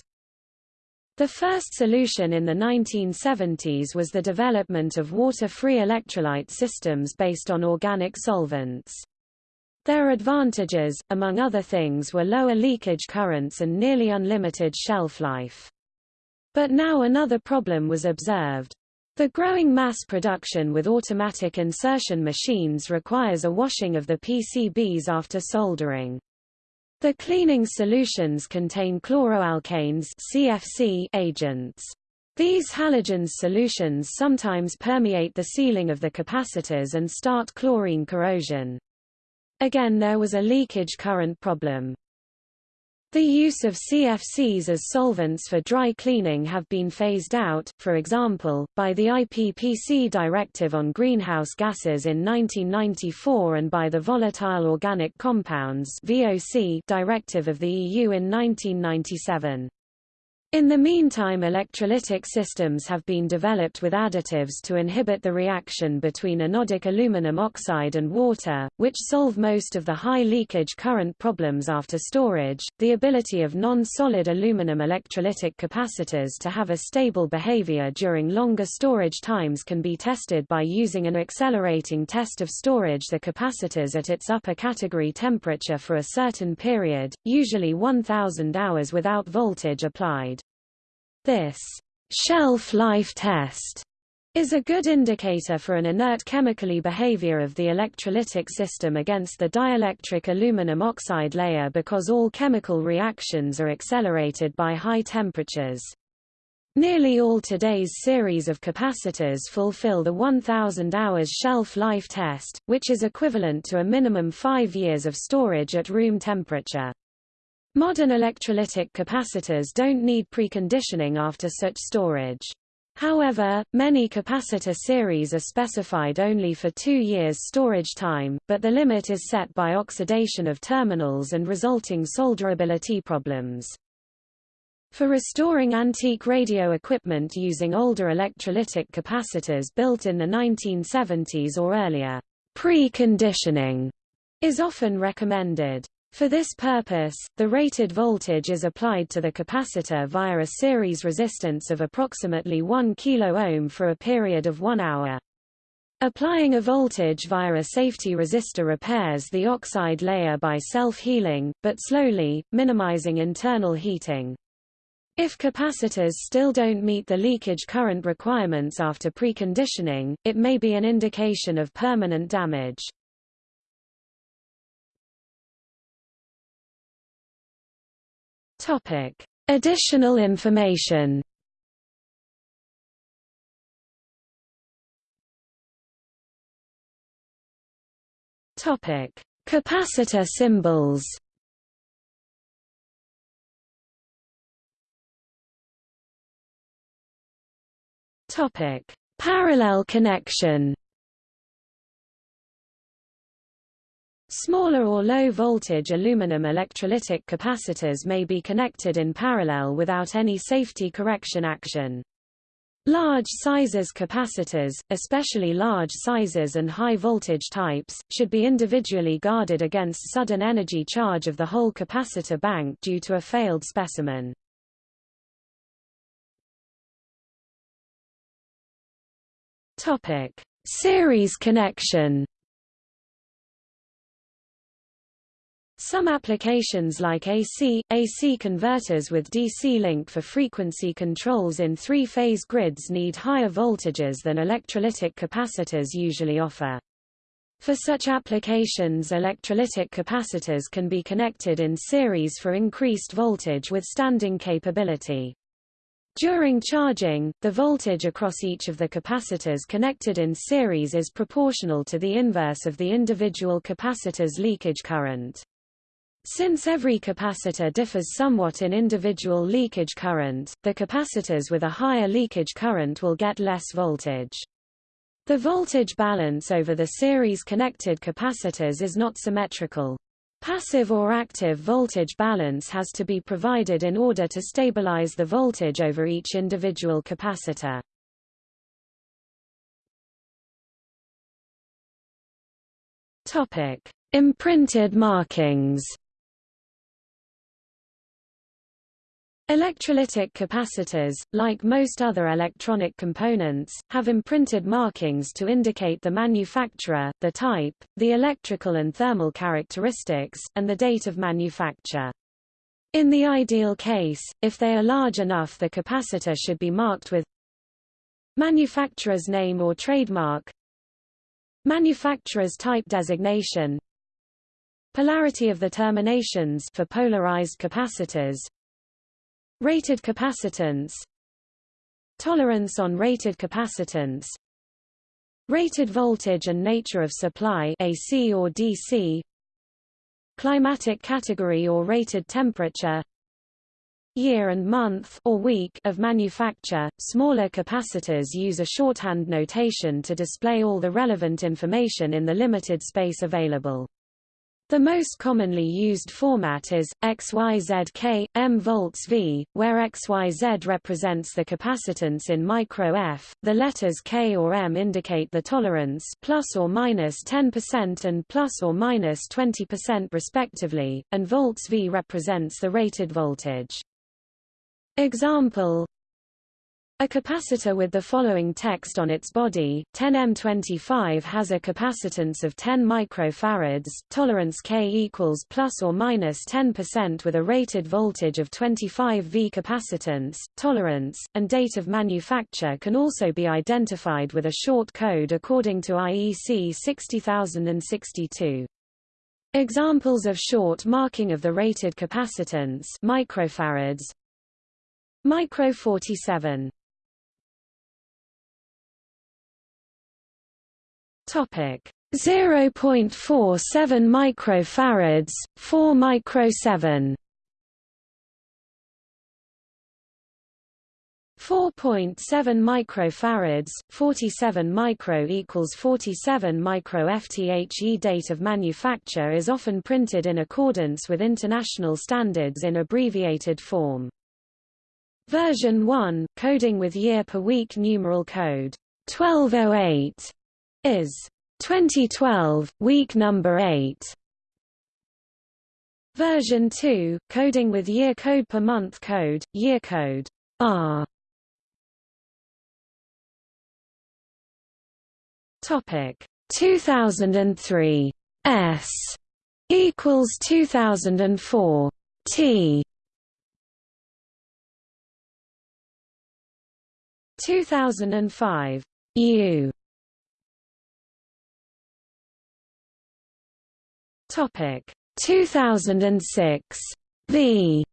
The first solution in the 1970s was the development of water-free electrolyte systems based on organic solvents. Their advantages, among other things were lower leakage currents and nearly unlimited shelf life. But now another problem was observed. The growing mass production with automatic insertion machines requires a washing of the PCBs after soldering. The cleaning solutions contain chloroalkanes CFC agents. These halogens solutions sometimes permeate the sealing of the capacitors and start chlorine corrosion. Again there was a leakage current problem. The use of CFCs as solvents for dry cleaning have been phased out, for example, by the IPPC Directive on Greenhouse Gases in 1994 and by the Volatile Organic Compounds Directive of the EU in 1997. In the meantime electrolytic systems have been developed with additives to inhibit the reaction between anodic aluminum oxide and water, which solve most of the high leakage current problems after storage. The ability of non-solid aluminum electrolytic capacitors to have a stable behavior during longer storage times can be tested by using an accelerating test of storage the capacitors at its upper category temperature for a certain period, usually 1000 hours without voltage applied. This shelf life test is a good indicator for an inert chemically behavior of the electrolytic system against the dielectric aluminum oxide layer because all chemical reactions are accelerated by high temperatures. Nearly all today's series of capacitors fulfill the 1000 hours shelf life test, which is equivalent to a minimum 5 years of storage at room temperature. Modern electrolytic capacitors don't need preconditioning after such storage. However, many capacitor series are specified only for two years storage time, but the limit is set by oxidation of terminals and resulting solderability problems. For restoring antique radio equipment using older electrolytic capacitors built in the 1970s or earlier, preconditioning is often recommended. For this purpose, the rated voltage is applied to the capacitor via a series resistance of approximately 1 kΩ for a period of one hour. Applying a voltage via a safety resistor repairs the oxide layer by self-healing, but slowly, minimizing internal heating. If capacitors still don't meet the leakage current requirements after preconditioning, it may be an indication of permanent damage. Topic: Additional information. Topic: Capacitor symbols. Topic: Parallel connection. Smaller or low-voltage aluminum electrolytic capacitors may be connected in parallel without any safety correction action. Large sizes capacitors, especially large sizes and high voltage types, should be individually guarded against sudden energy charge of the whole capacitor bank due to a failed specimen. Topic: Series connection Some applications like AC, AC converters with DC link for frequency controls in three-phase grids need higher voltages than electrolytic capacitors usually offer. For such applications electrolytic capacitors can be connected in series for increased voltage withstanding capability. During charging, the voltage across each of the capacitors connected in series is proportional to the inverse of the individual capacitor's leakage current. Since every capacitor differs somewhat in individual leakage current, the capacitors with a higher leakage current will get less voltage. The voltage balance over the series-connected capacitors is not symmetrical. Passive or active voltage balance has to be provided in order to stabilize the voltage over each individual capacitor. Topic: Imprinted markings. Electrolytic capacitors, like most other electronic components, have imprinted markings to indicate the manufacturer, the type, the electrical and thermal characteristics, and the date of manufacture. In the ideal case, if they are large enough the capacitor should be marked with manufacturer's name or trademark manufacturer's type designation polarity of the terminations for polarized capacitors Rated capacitance Tolerance on rated capacitance Rated voltage and nature of supply AC or DC Climatic category or rated temperature Year and month or week of manufacture. Smaller capacitors use a shorthand notation to display all the relevant information in the limited space available. The most commonly used format is, XYZK, M volts V, where XYZ represents the capacitance in micro F, the letters K or M indicate the tolerance plus or minus 10% and plus or minus 20% respectively, and volts V represents the rated voltage. Example a capacitor with the following text on its body, 10M25 has a capacitance of 10 microfarads, tolerance K equals plus or minus 10% with a rated voltage of 25 V capacitance, tolerance, and date of manufacture can also be identified with a short code according to IEC 60062. Examples of short marking of the rated capacitance microfarads Micro 47 Topic 0.47 microfarads, 4 micro 7. 4.7 microfarads, 47 micro equals 47 micro FTHE date of manufacture is often printed in accordance with international standards in abbreviated form. Version 1, coding with year per week numeral code 1208 is 2012, week number 8. Version 2, coding with year code per month code, year code R. Topic 2003 S equals 2004 T 2005 U Topic. 2006 V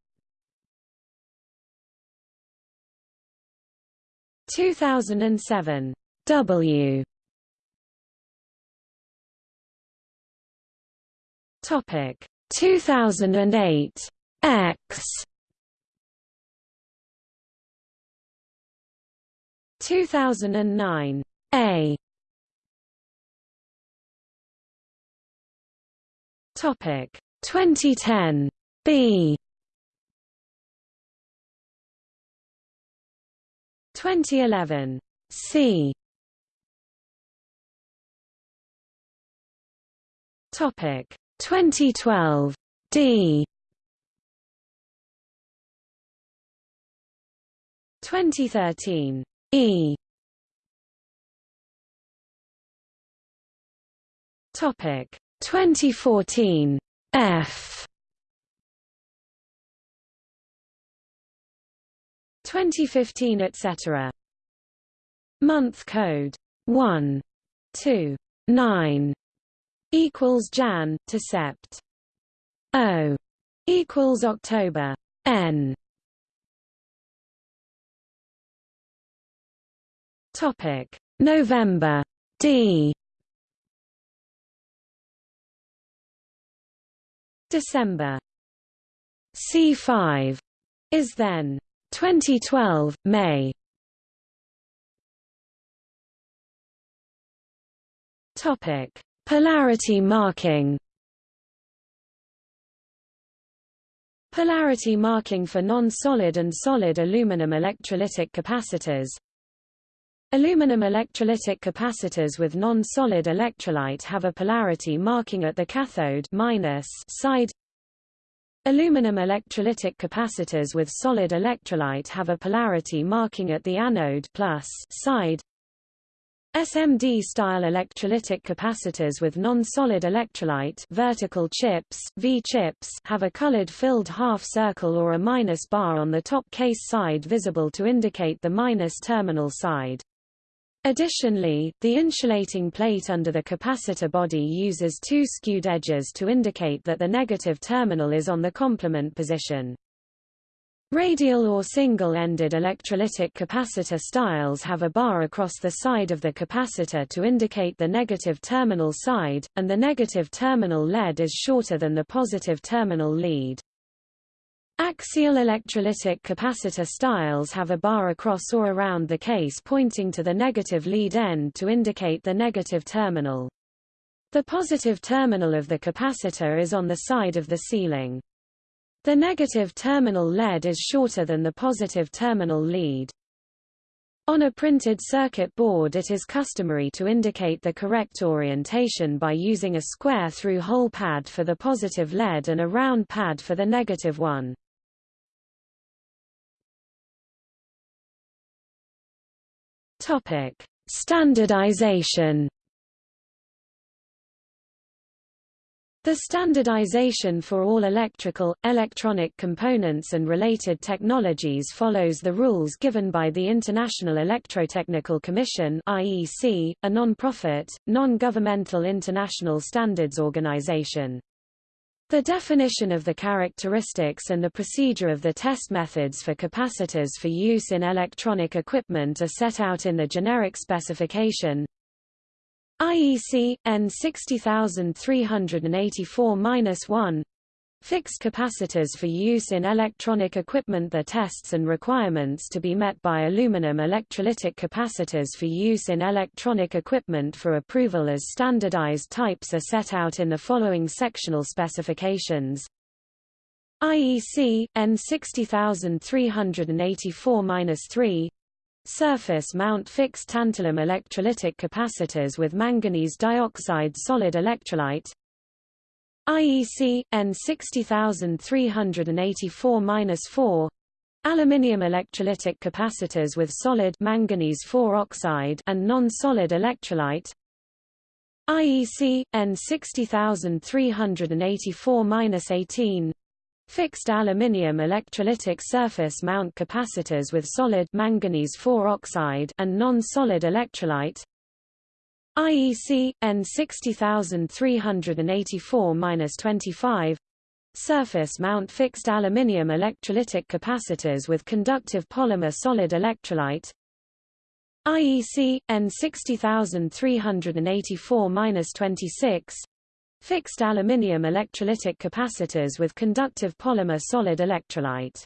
2007 W. Topic. 2008 X. 2009 A Topic. 2010 B. 2011 C. Topic. 2012 D. 2013 E. Topic 2014 F. 2015 etc. Month code. 1 2 9 equals Jan to Sept. O. Equals October. N. Topic. November. D December. C5 is then 2012 May. Topic. Polarity marking. Polarity marking for non-solid and solid aluminum electrolytic capacitors Aluminum electrolytic capacitors with non-solid electrolyte have a polarity marking at the cathode minus side Aluminum electrolytic capacitors with solid electrolyte have a polarity marking at the anode plus side SMD-style electrolytic capacitors with non-solid electrolyte vertical chips, V-chips have a colored filled half circle or a minus bar on the top case side visible to indicate the minus terminal side. Additionally, the insulating plate under the capacitor body uses two skewed edges to indicate that the negative terminal is on the complement position. Radial or single-ended electrolytic capacitor styles have a bar across the side of the capacitor to indicate the negative terminal side, and the negative terminal lead is shorter than the positive terminal lead. Axial electrolytic capacitor styles have a bar across or around the case pointing to the negative lead end to indicate the negative terminal. The positive terminal of the capacitor is on the side of the sealing. The negative terminal lead is shorter than the positive terminal lead. On a printed circuit board it is customary to indicate the correct orientation by using a square through-hole pad for the positive lead and a round pad for the negative one. Standardization The standardization for all electrical, electronic components and related technologies follows the rules given by the International Electrotechnical Commission IEC, a non-profit, non-governmental international standards organization. The definition of the characteristics and the procedure of the test methods for capacitors for use in electronic equipment are set out in the generic specification, IEC EN 60384-1 Fixed capacitors for use in electronic equipment. The tests and requirements to be met by aluminum electrolytic capacitors for use in electronic equipment for approval as standardized types are set out in the following sectional specifications. IEC, EN 60384-3 Surface mount fixed tantalum electrolytic capacitors with manganese dioxide solid electrolyte IEC, EN 60384-4 Aluminium electrolytic capacitors with solid manganese 4 oxide and non-solid electrolyte. IEC, EN 60384-18 Fixed aluminium electrolytic surface mount capacitors with solid manganese 4 oxide and non-solid electrolyte IEC EN 60384-25 surface mount fixed aluminium electrolytic capacitors with conductive polymer solid electrolyte IEC EN 60384-26 Fixed aluminium electrolytic capacitors with conductive polymer solid electrolyte.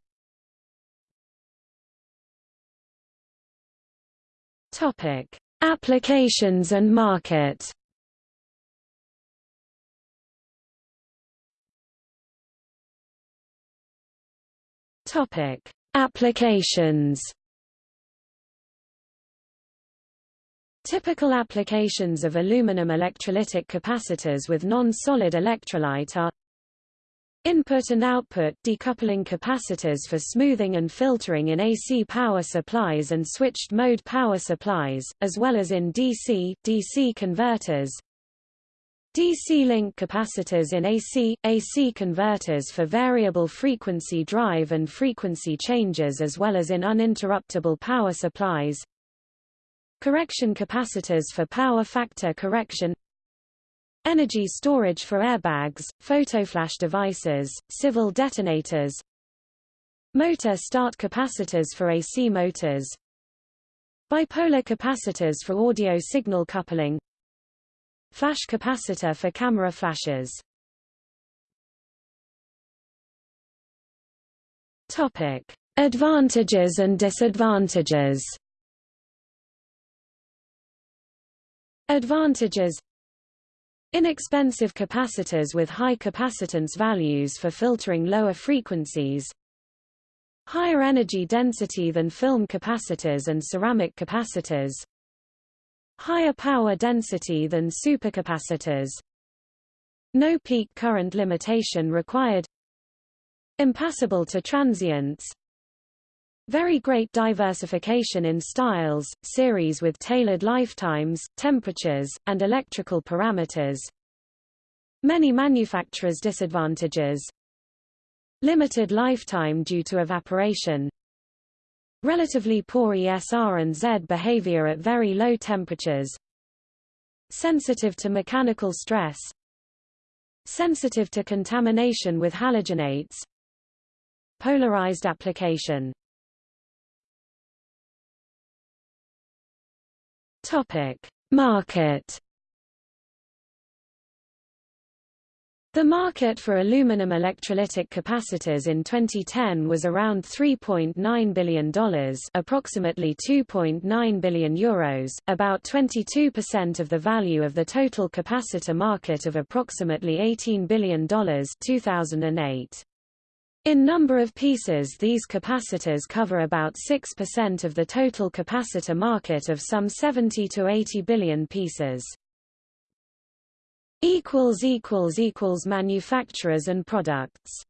Topic: Applications and market. Topic: Applications. Typical applications of aluminum electrolytic capacitors with non-solid electrolyte are Input and output decoupling capacitors for smoothing and filtering in AC power supplies and switched mode power supplies, as well as in DC, DC converters. DC link capacitors in AC, AC converters for variable frequency drive and frequency changes as well as in uninterruptible power supplies. Correction capacitors for power factor correction Energy storage for airbags, photoflash devices, civil detonators Motor start capacitors for AC motors Bipolar capacitors for audio signal coupling Flash capacitor for camera flashes Topic. Advantages and disadvantages Advantages Inexpensive capacitors with high capacitance values for filtering lower frequencies Higher energy density than film capacitors and ceramic capacitors Higher power density than supercapacitors. No peak current limitation required. Impassable to transients very great diversification in styles, series with tailored lifetimes, temperatures, and electrical parameters. Many manufacturers' disadvantages. Limited lifetime due to evaporation. Relatively poor ESR and Z behavior at very low temperatures. Sensitive to mechanical stress. Sensitive to contamination with halogenates. Polarized application Topic: Market The market for aluminum electrolytic capacitors in 2010 was around $3.9 billion approximately 2.9 billion euros, about 22% of the value of the total capacitor market of approximately $18 billion 2008. In number of pieces these capacitors cover about 6% of the total capacitor market of some 70 to 80 billion pieces. Manufacturers and products